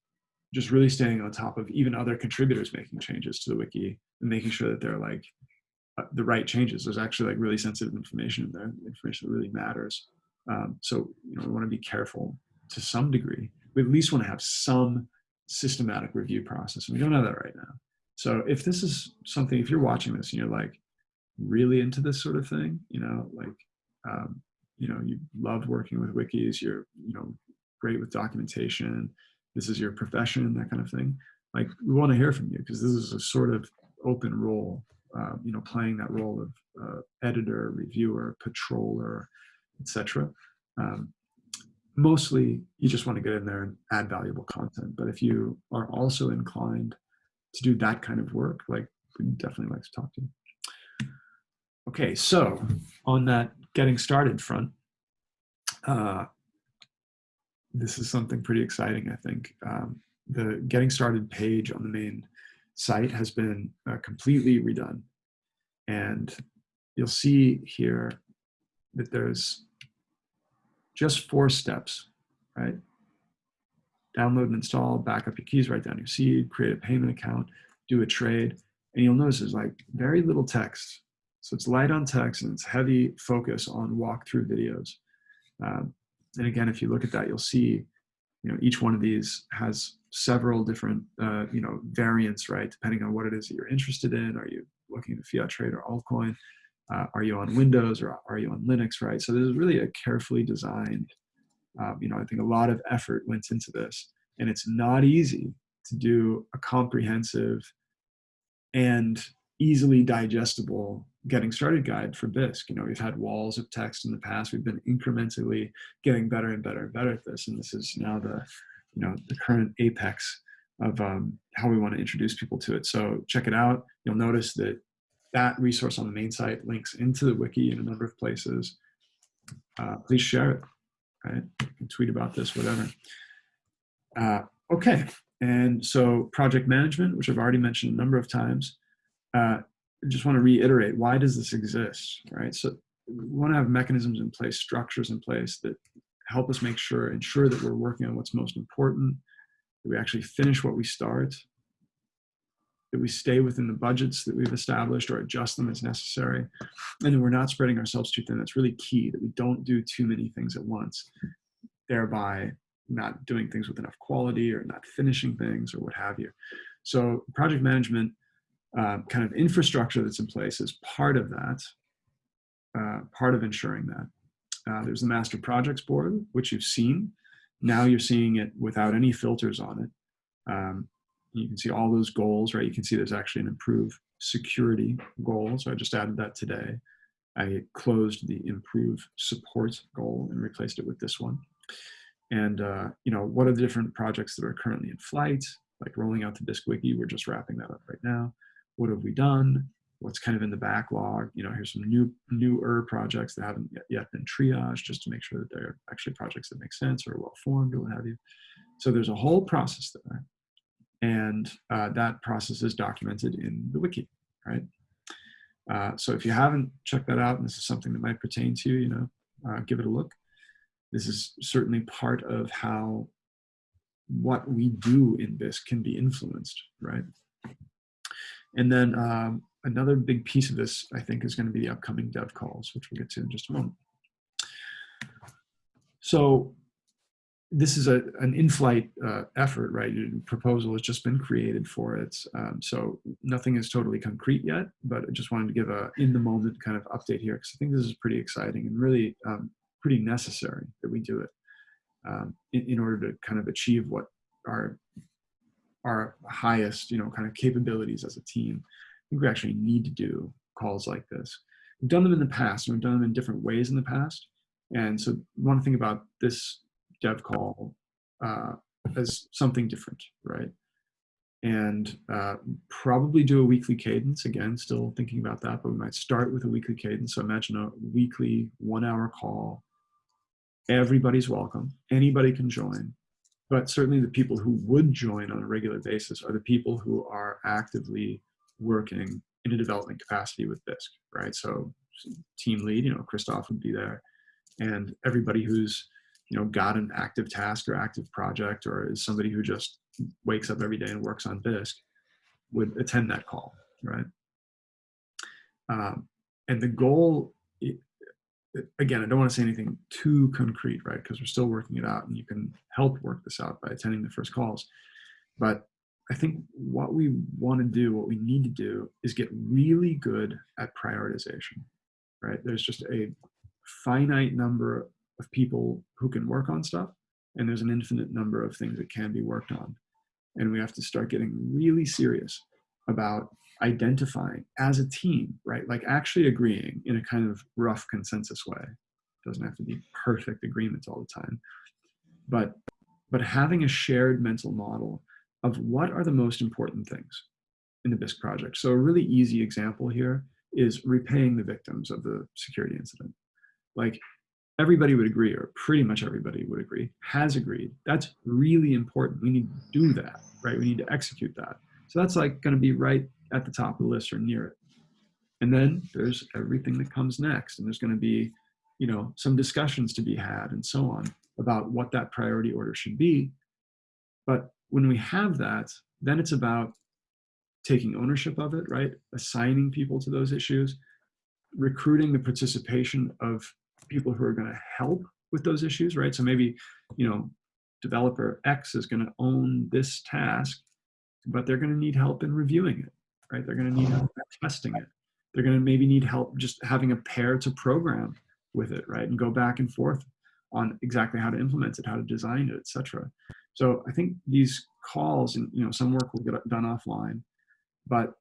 Speaker 1: just really staying on top of even other contributors making changes to the wiki and making sure that they're like uh, the right changes. There's actually like really sensitive information in there, information that really matters. Um, so you know we want to be careful to some degree. We at least want to have some systematic review process, and we don't have that right now. So if this is something, if you're watching this and you're like really into this sort of thing, you know, like um, you know you love working with wikis, you're you know great with documentation, this is your profession, that kind of thing. Like we want to hear from you because this is a sort of open role, uh, you know, playing that role of uh, editor, reviewer, patroller, etc. Um, mostly, you just want to get in there and add valuable content. But if you are also inclined to do that kind of work, like we definitely like to talk to you. Okay, so on that getting started front, uh, this is something pretty exciting, I think. Um, the getting started page on the main site has been uh, completely redone. And you'll see here that there's just four steps, right? Download and install, backup your keys, write down your seed, create a payment account, do a trade. And you'll notice there's like very little text. So it's light on text and it's heavy focus on walkthrough videos. Um, and again, if you look at that, you'll see, you know, each one of these has several different, uh, you know, variants, right? Depending on what it is that you're interested in. Are you looking at fiat trade or altcoin? Uh, are you on Windows or are you on Linux, right? So this is really a carefully designed, um, you know, I think a lot of effort went into this. And it's not easy to do a comprehensive and easily digestible getting started guide for Bisq. You know, we've had walls of text in the past. We've been incrementally getting better and better and better at this. And this is now the, you know, the current apex of um, how we want to introduce people to it. So check it out. You'll notice that that resource on the main site links into the wiki in a number of places. Uh, please share it, right? You can tweet about this, whatever. Uh, okay, and so project management, which I've already mentioned a number of times, uh, just want to reiterate, why does this exist, right? So we want to have mechanisms in place, structures in place that help us make sure, ensure that we're working on what's most important, that we actually finish what we start, that we stay within the budgets that we've established or adjust them as necessary, and that we're not spreading ourselves too thin. That's really key, that we don't do too many things at once, thereby not doing things with enough quality or not finishing things or what have you. So project management uh, kind of infrastructure that's in place is part of that, uh, part of ensuring that. Uh, there's the Master Projects Board, which you've seen. Now you're seeing it without any filters on it. Um, you can see all those goals, right? You can see there's actually an improved security goal. So I just added that today. I closed the improve support goal and replaced it with this one. And, uh, you know, what are the different projects that are currently in flight? Like rolling out the Bisq Wiki, we're just wrapping that up right now what have we done, what's kind of in the backlog. You know, here's some new newer projects that haven't yet, been triaged just to make sure that they're actually projects that make sense or well formed or what have you. So there's a whole process there. And uh, that process is documented in the wiki, right? Uh, so if you haven't checked that out and this is something that might pertain to you, you know, uh, give it a look. This is certainly part of how what we do in this can be influenced, right? And then um, another big piece of this, I think, is going to be the upcoming dev calls, which we'll get to in just a moment. So this is a, an in-flight uh, effort, right? A proposal has just been created for it. Um, so nothing is totally concrete yet, but I just wanted to give a in-the-moment kind of update here because I think this is pretty exciting and really um, pretty necessary that we do it um, in, in order to kind of achieve what our our highest, you know, kind of capabilities as a team. I think we actually need to do calls like this. We've done them in the past, and we've done them in different ways in the past. And so one thing about this dev call uh, something different, right? And uh, probably do a weekly cadence. Again, still thinking about that, but we might start with a weekly cadence. So imagine a weekly one hour call. Everybody's welcome. Anybody can join but certainly the people who would join on a regular basis are the people who are actively working in a development capacity with Bisq, right? So team lead, you know, Christoph would be there, and everybody who's, you know, got an active task or active project or is somebody who just wakes up every day and works on Bisq would attend that call, right? Um, and the goal again, I don't want to say anything too concrete, right? Because we're still working it out and you can help work this out by attending the first calls. But I think what we want to do, what we need to do is get really good at prioritization, right? There's just a finite number of people who can work on stuff and there's an infinite number of things that can be worked on. And we have to start getting really serious about identifying as a team, right? Like actually agreeing in a kind of rough consensus way. It doesn't have to be perfect agreements all the time. But but having a shared mental model of what are the most important things in the Bisq project. So a really easy example here is repaying the victims of the security incident. like everybody would agree, or pretty much everybody would agree, has agreed. That's really important. We need to do that, right? We need to execute that. So that's like going to be right at the top of the list or near it. And then there's everything that comes next. And there's going to be, you know, some discussions to be had and so on about what that priority order should be. But when we have that, then it's about taking ownership of it, right? Assigning people to those issues, recruiting the participation of people who are going to help with those issues, right? So maybe, you know, developer X is going to own this task, but they're going to need help in reviewing it, right? They're going to need help testing it. They're going to maybe need help just having a pair to program with it, right? And go back and forth on exactly how to implement it, how to design it, etc. So I think these calls and you know some work will get done offline, but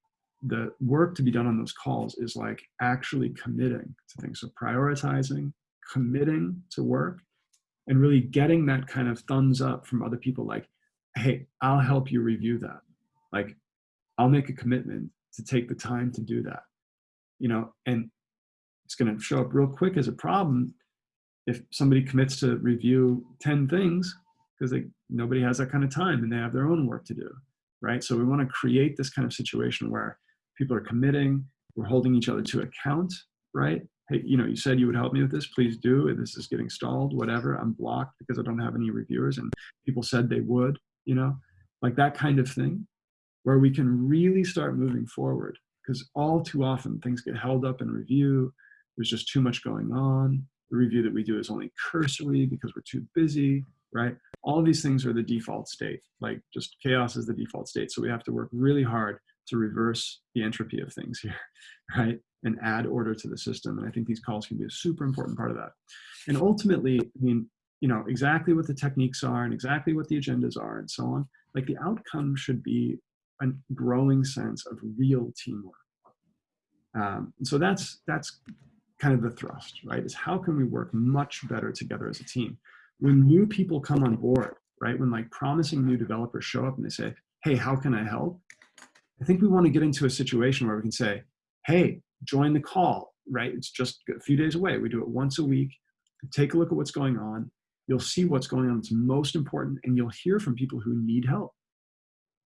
Speaker 1: the work to be done on those calls is like actually committing to things. So prioritizing, committing to work, and really getting that kind of thumbs up from other people like, hey, I'll help you review that. Like, I'll make a commitment to take the time to do that. You know, and it's going to show up real quick as a problem if somebody commits to review 10 things because nobody has that kind of time and they have their own work to do right? So we want to create this kind of situation where people are committing we're holding each other to account right? Hey you know you said you would help me with this please do And this is getting stalled whatever i'm blocked because i don't have any reviewers and people said they would you know? Like that kind of thing where we can really start moving forward because all too often things get held up in review there's just too much going on the review that we do is only cursory because we're too busy right all these things are the default state like just chaos is the default state so we have to work really hard to reverse the entropy of things here, right? And add order to the system. And I think these calls can be a super important part of that. And ultimately, I mean, you know, exactly what the techniques are and exactly what the agendas are and so on, like the outcome should be a growing sense of real teamwork. Um, so that's, that's kind of the thrust, right? Is how can we work much better together as a team? When new people come on board, right? When like promising new developers show up and they say, hey, how can I help? I think we want to get into a situation where we can say, hey, join the call, right? It's just a few days away. We do it once a week. Take a look at what's going on. You'll see what's going on that's most important, and you'll hear from people who need help.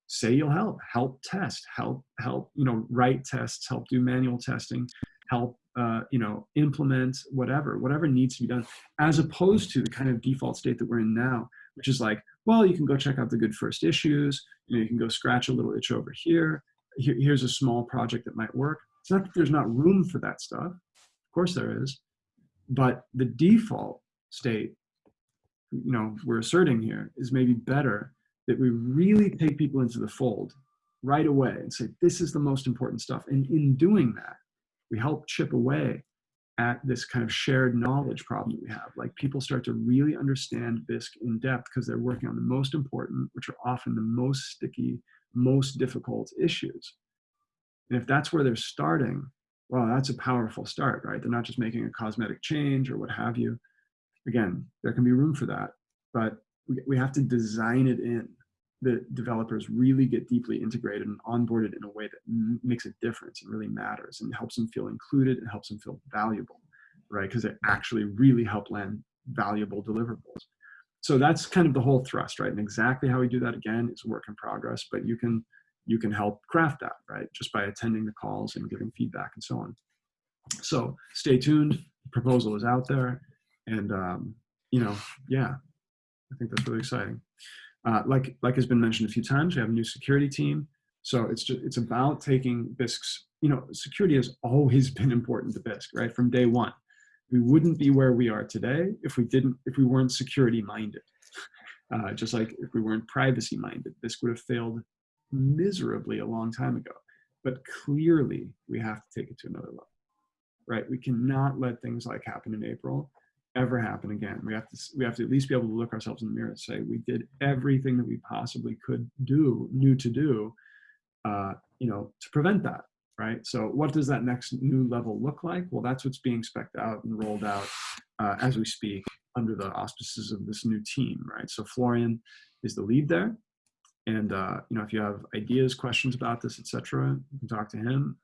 Speaker 1: Say you'll help, help test, help, help, you know, write tests, help do manual testing, help, uh, you know, implement whatever, whatever needs to be done, as opposed to the kind of default state that we're in now, which is like, well, you can go check out the good first issues. You, know, you can go scratch a little itch over here. here. Here's a small project that might work. It's not that there's not room for that stuff. Of course there is. But the default state, you know, we're asserting here is maybe better that we really take people into the fold right away and say, this is the most important stuff. And in doing that, we help chip away at this kind of shared knowledge problem that we have. Like people start to really understand Bisq in depth because they're working on the most important, which are often the most sticky, most difficult issues. And if that's where they're starting, well, that's a powerful start, right? They're not just making a cosmetic change or what have you. Again, there can be room for that, but we, we have to design it in the developers really get deeply integrated and onboarded in a way that makes a difference and really matters and helps them feel included and helps them feel valuable, right? Because it actually really help land valuable deliverables. So that's kind of the whole thrust, right? And exactly how we do that again is work in progress, but you can you can help craft that, right? Just by attending the calls and giving feedback and so on. So stay tuned. The proposal is out there, and um, you know, yeah, I think that's really exciting. Uh, like, like has been mentioned a few times, we have a new security team. So it's just, it's about taking Bisq's, you know, security has always been important to Bisq, right? From day one. We wouldn't be where we are today if we didn't, if we weren't security minded. Uh, just like if we weren't privacy minded, Bisq would have failed miserably a long time ago. But clearly we have to take it to another level, right? We cannot let things like happen in April ever happen again. We have to we have to at least be able to look ourselves in the mirror and say we did everything that we possibly could do, knew to do, uh, you know, to prevent that. Right. So what does that next new level look like? Well, that's what's being specced out and rolled out uh, as we speak under the auspices of this new team. Right. So Florian is the lead there. And uh, you know, if you have ideas, questions about this, etc., you can talk to him.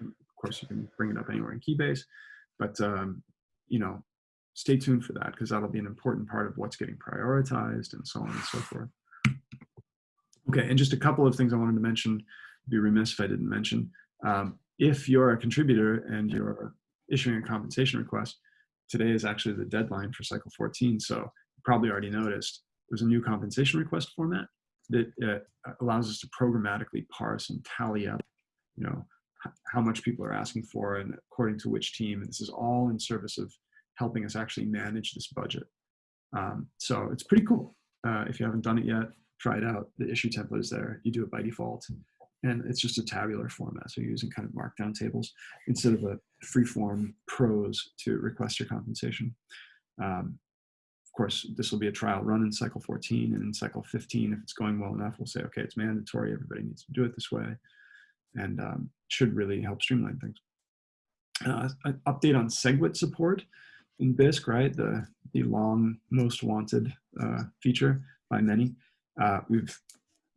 Speaker 1: Of course, you can bring it up anywhere in Keybase. But um, you know, stay tuned for that because that'll be an important part of what's getting prioritized and so on and so forth. Okay, and just a couple of things I wanted to mention, be remiss if I didn't mention. Um, if you're a contributor and you're issuing a compensation request, today is actually the deadline for cycle 14. So you probably already noticed there's a new compensation request format that uh, allows us to programmatically parse and tally up, you know, how much people are asking for and according to which team. And this is all in service of helping us actually manage this budget. Um, so it's pretty cool. Uh, if you haven't done it yet, try it out. The issue template is there. You do it by default. And it's just a tabular format. So you're using kind of markdown tables instead of a free-form prose to request your compensation. Um, of course, this will be a trial run in cycle 14 and in cycle 15, if it's going well enough, we'll say, okay, it's mandatory. Everybody needs to do it this way and um, should really help streamline things. Uh, an update on SegWit support in Bisq, right? The, the long most wanted uh, feature by many. Uh, we've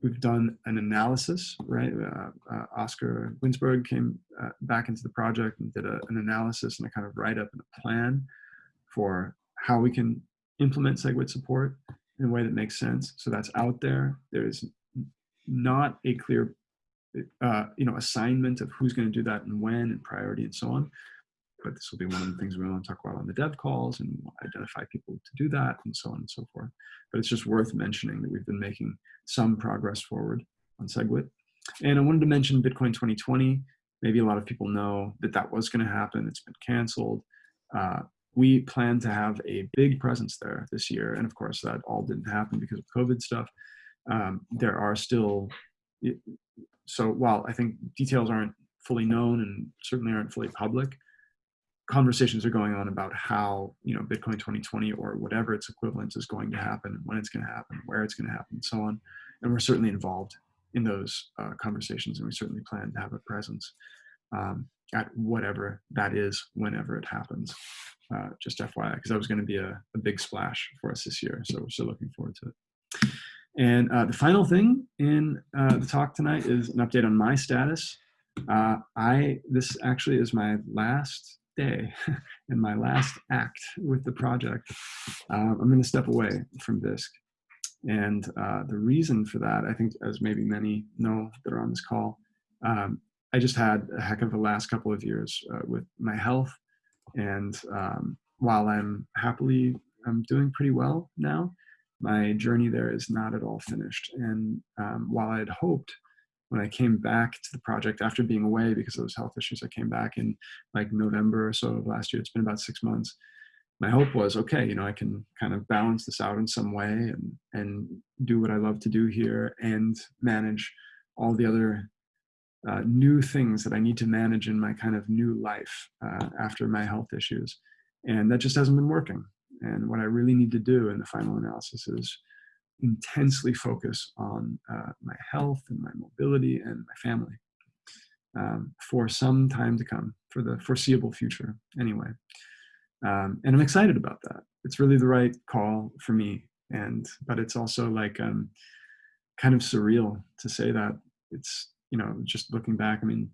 Speaker 1: we've done an analysis, right? Uh, uh, Oscar Guindzberg came uh, back into the project and did a, an analysis and a kind of write up and a plan for how we can implement SegWit support in a way that makes sense. So that's out there. There's not a clear, uh, you know, assignment of who's going to do that and when and priority and so on but this will be one of the things we want to talk about on the dev calls and identify people to do that and so on and so forth. But it's just worth mentioning that we've been making some progress forward on SegWit. And I wanted to mention Bitcoin 2020. Maybe a lot of people know that that was going to happen. It's been canceled. Uh, we plan to have a big presence there this year. And of course, that all didn't happen because of COVID stuff. Um, there are still, so while I think details aren't fully known and certainly aren't fully public, conversations are going on about how you know bitcoin 2020 or whatever its equivalent is going to happen when it's going to happen where it's going to happen and so on. And we're certainly involved in those uh, conversations and we certainly plan to have a presence um, at whatever that is whenever it happens. Uh, just fyi because that was going to be a, a, big splash for us this year so we're still looking forward to it. And uh, the final thing in uh, the talk tonight is an update on my status. Uh, I this actually is my last day in my last act with the project, uh, I'm going to step away from Bisq. And uh, the reason for that, I think, as maybe many know that are on this call, um, I just had a heck of a last couple of years uh, with my health. And um, while I'm happily, I'm doing pretty well now, my journey there is not at all finished. And um, while I had hoped when I came back to the project after being away because of those health issues, I came back in like November or so of last year. It's been about six months. My hope was, okay, you know, I can kind of balance this out in some way and, and do what I love to do here and manage all the other uh, new things that I need to manage in my kind of new life uh, after my health issues. And that just hasn't been working. And what I really need to do in the final analysis is intensely focus on uh, my health and my mobility and my family um, for some time to come, for the foreseeable future anyway. Um, and I'm excited about that. It's really the right call for me. And, but it's also like um, kind of surreal to say that it's, you know, just looking back, I mean,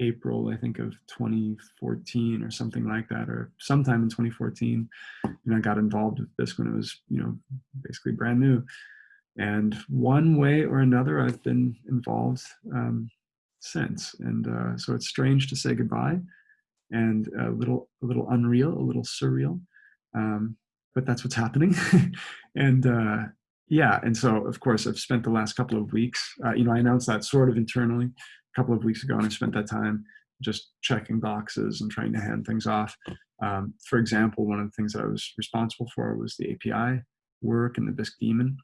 Speaker 1: April, I think of 2014 or something like that, or sometime in 2014, you know, I got involved with this when it was, you know, basically brand new. And one way or another, I've been involved um, since. And uh, so it's strange to say goodbye and a little, a little unreal, a little surreal. Um, but that's what's happening. and uh, yeah, and so of course I've spent the last couple of weeks, uh, you know, I announced that sort of internally a couple of weeks ago, and I spent that time just checking boxes and trying to hand things off. Um, for example, one of the things that I was responsible for was the API work and the Bisq daemon.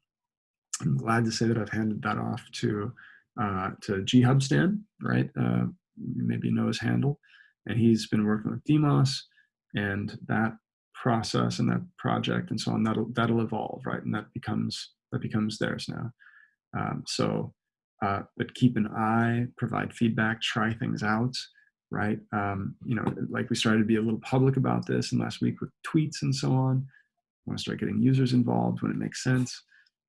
Speaker 1: I'm glad to say that I've handed that off to uh, to ghubstan, right? Uh, maybe you know his handle, and he's been working with Demos, and that process and that project and so on that'll that'll evolve, right? And that becomes that becomes theirs now. Um, so uh, but keep an eye, provide feedback, try things out, right? Um, you know, like we started to be a little public about this in last week with tweets and so on. I want to start getting users involved when it makes sense.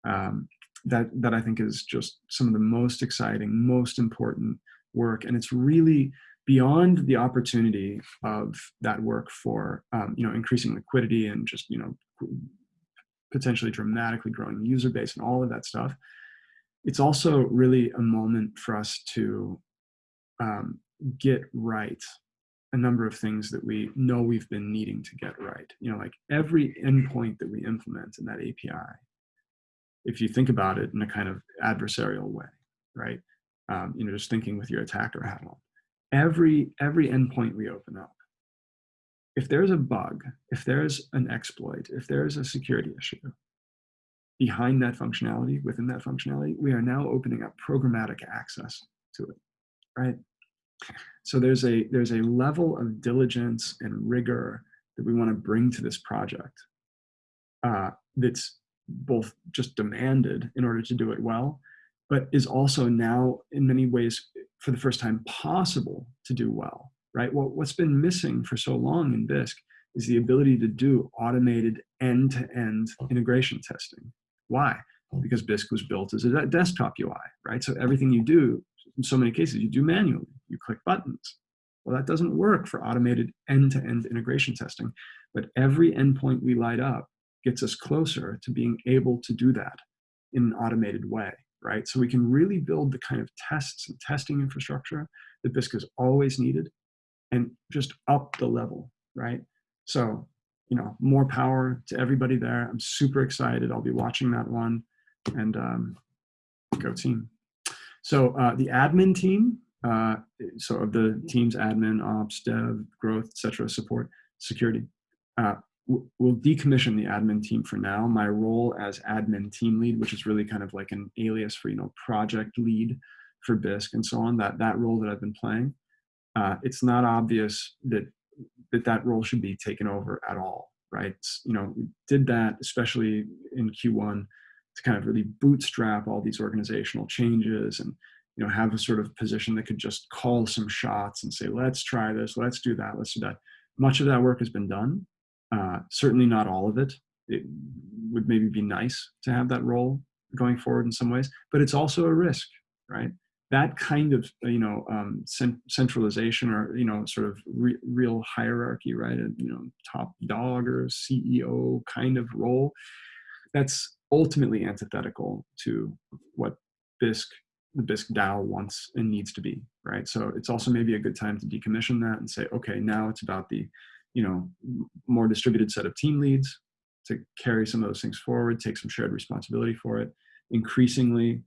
Speaker 1: Um, that that I think is just some of the most exciting, most important work, and it's really beyond the opportunity of that work for um, you know increasing liquidity and just you know potentially dramatically growing the user base and all of that stuff it's also really a moment for us to um, get right a number of things that we know we've been needing to get right you know like every endpoint that we implement in that api if you think about it in a kind of adversarial way right? Um, you know just thinking with your attacker hat on every every endpoint we open up if there's a bug if there's an exploit if there's a security issue behind that functionality within that functionality we are now opening up programmatic access to it right so there's a there's a level of diligence and rigor that we want to bring to this project uh, that's both just demanded in order to do it well but is also now in many ways for the first time possible to do well, right? Well, what's been missing for so long in Bisq is the ability to do automated end-to-end integration testing. Why? Because Bisq was built as a desktop UI, right? So everything you do, in so many cases, you do manually. You click buttons. Well, that doesn't work for automated end-to-end -end integration testing. But every endpoint we light up gets us closer to being able to do that in an automated way right? So we can really build the kind of tests and testing infrastructure that Bisq has always needed and just up the level, right? So, you know, more power to everybody there. I'm super excited. I'll be watching that one and um, go team. So uh, the admin team, uh, so of the team's admin, ops, dev, growth, etc., support, security. Uh, we'll decommission the admin team for now. My role as admin team lead, which is really kind of like an alias for, you know, project lead for Bisq and so on, that, that role that I've been playing, uh, it's not obvious that, that that role should be taken over at all, right? You know, we did that, especially in Q1, to kind of really bootstrap all these organizational changes and, you know, have a sort of position that could just call some shots and say, let's try this, let's do that, let's do that. Much of that work has been done uh, certainly not all of it. It would maybe be nice to have that role going forward in some ways, but it's also a risk, right? That kind of you know um, cent centralization or you know sort of re real hierarchy, right? You know, top dog or CEO kind of role. That's ultimately antithetical to what Bisq the Bisq DAO wants and needs to be, right? So it's also maybe a good time to decommission that and say, okay, now it's about the you know, more distributed set of team leads to carry some of those things forward, take some shared responsibility for it, increasingly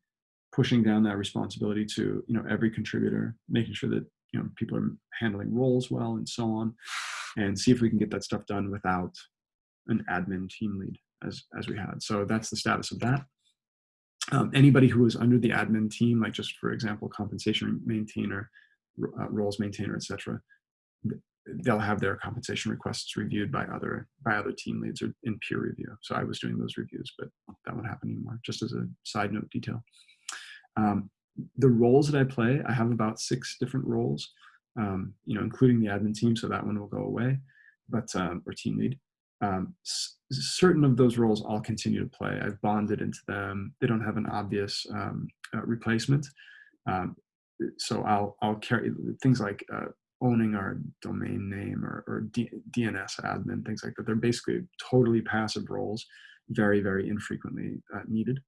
Speaker 1: pushing down that responsibility to, you know, every contributor, making sure that, you know, people are handling roles well and so on, and see if we can get that stuff done without an admin team lead as, as we had. So that's the status of that. Um, anybody who was under the admin team, like just for example, compensation maintainer, uh, roles maintainer, etc., they'll have their compensation requests reviewed by other by other team leads or in peer review. So I was doing those reviews, but that won't happen anymore. Just as a side note detail. Um, the roles that I play, I have about six different roles, um, you know, including the admin team. So that one will go away, but um, or team lead. Um, certain of those roles I'll continue to play. I've bonded into them. They don't have an obvious um, uh, replacement. Um, so I'll I'll carry things like uh, owning our domain name or, or DNS admin, things like that. They're basically totally passive roles, very, very infrequently uh, needed,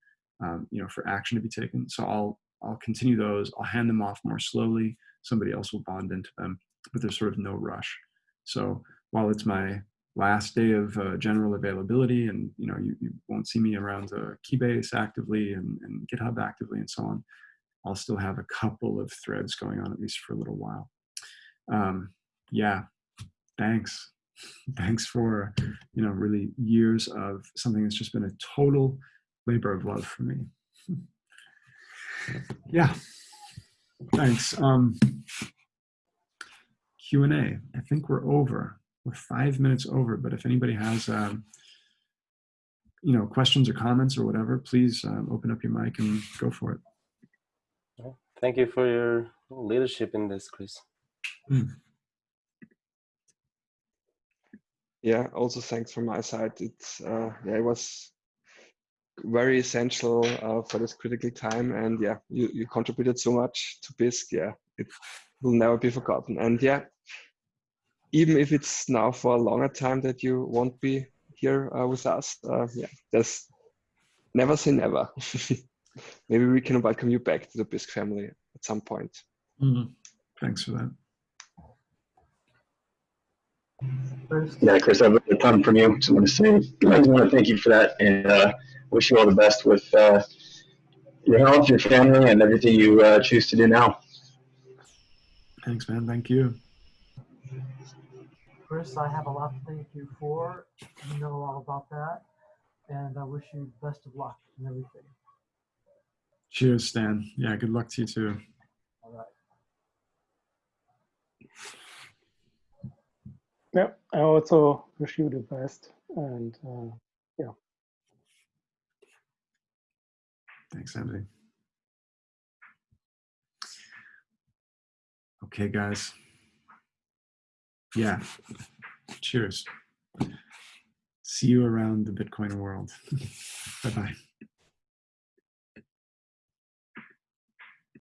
Speaker 1: um, you know, for action to be taken. So I'll, I'll continue those. I'll hand them off more slowly. Somebody else will bond into them, but there's sort of no rush. So while it's my last day of uh, general availability and, you know, you, you won't see me around uh, Keybase actively and, and GitHub actively and so on, I'll still have a couple of threads going on at least for a little while um, yeah, thanks. Thanks for, you know, really years of something that's just been a total labor of love for me. yeah, thanks. Um, Q&A, I think we're over. We're five minutes over, but if anybody has, um, you know, questions or comments or whatever, please um, open up your mic and go for it.
Speaker 2: Thank you for your leadership in this, Chris. Mm.
Speaker 3: Yeah, also thanks from my side. It's uh, yeah, it was very essential uh, for this critical time, and yeah, you, you contributed so much to Bisq. Yeah, it will never be forgotten. And yeah, even if it's now for a longer time that you won't be here uh, with us, uh, yeah, there's never say never. Maybe we can welcome you back to the Bisq family at some point.
Speaker 1: Mhm. Thanks for that.
Speaker 4: Yeah, Chris, I've learned a ton from you. Just want to say, I just want to thank you for that and uh, wish you all the best with uh, your health, your family, and everything you uh, choose to do now.
Speaker 1: Thanks, man. Thank you.
Speaker 5: Chris, I have a lot to thank you for. You know all about that. And I wish you best of luck in everything.
Speaker 1: Cheers, Stan. Yeah, good luck to you too.
Speaker 5: All right.
Speaker 6: Yeah, I also wish you the best. And uh,
Speaker 1: Thanks, Andy. Okay, guys. Yeah. Cheers. See you around the Bitcoin world. bye bye.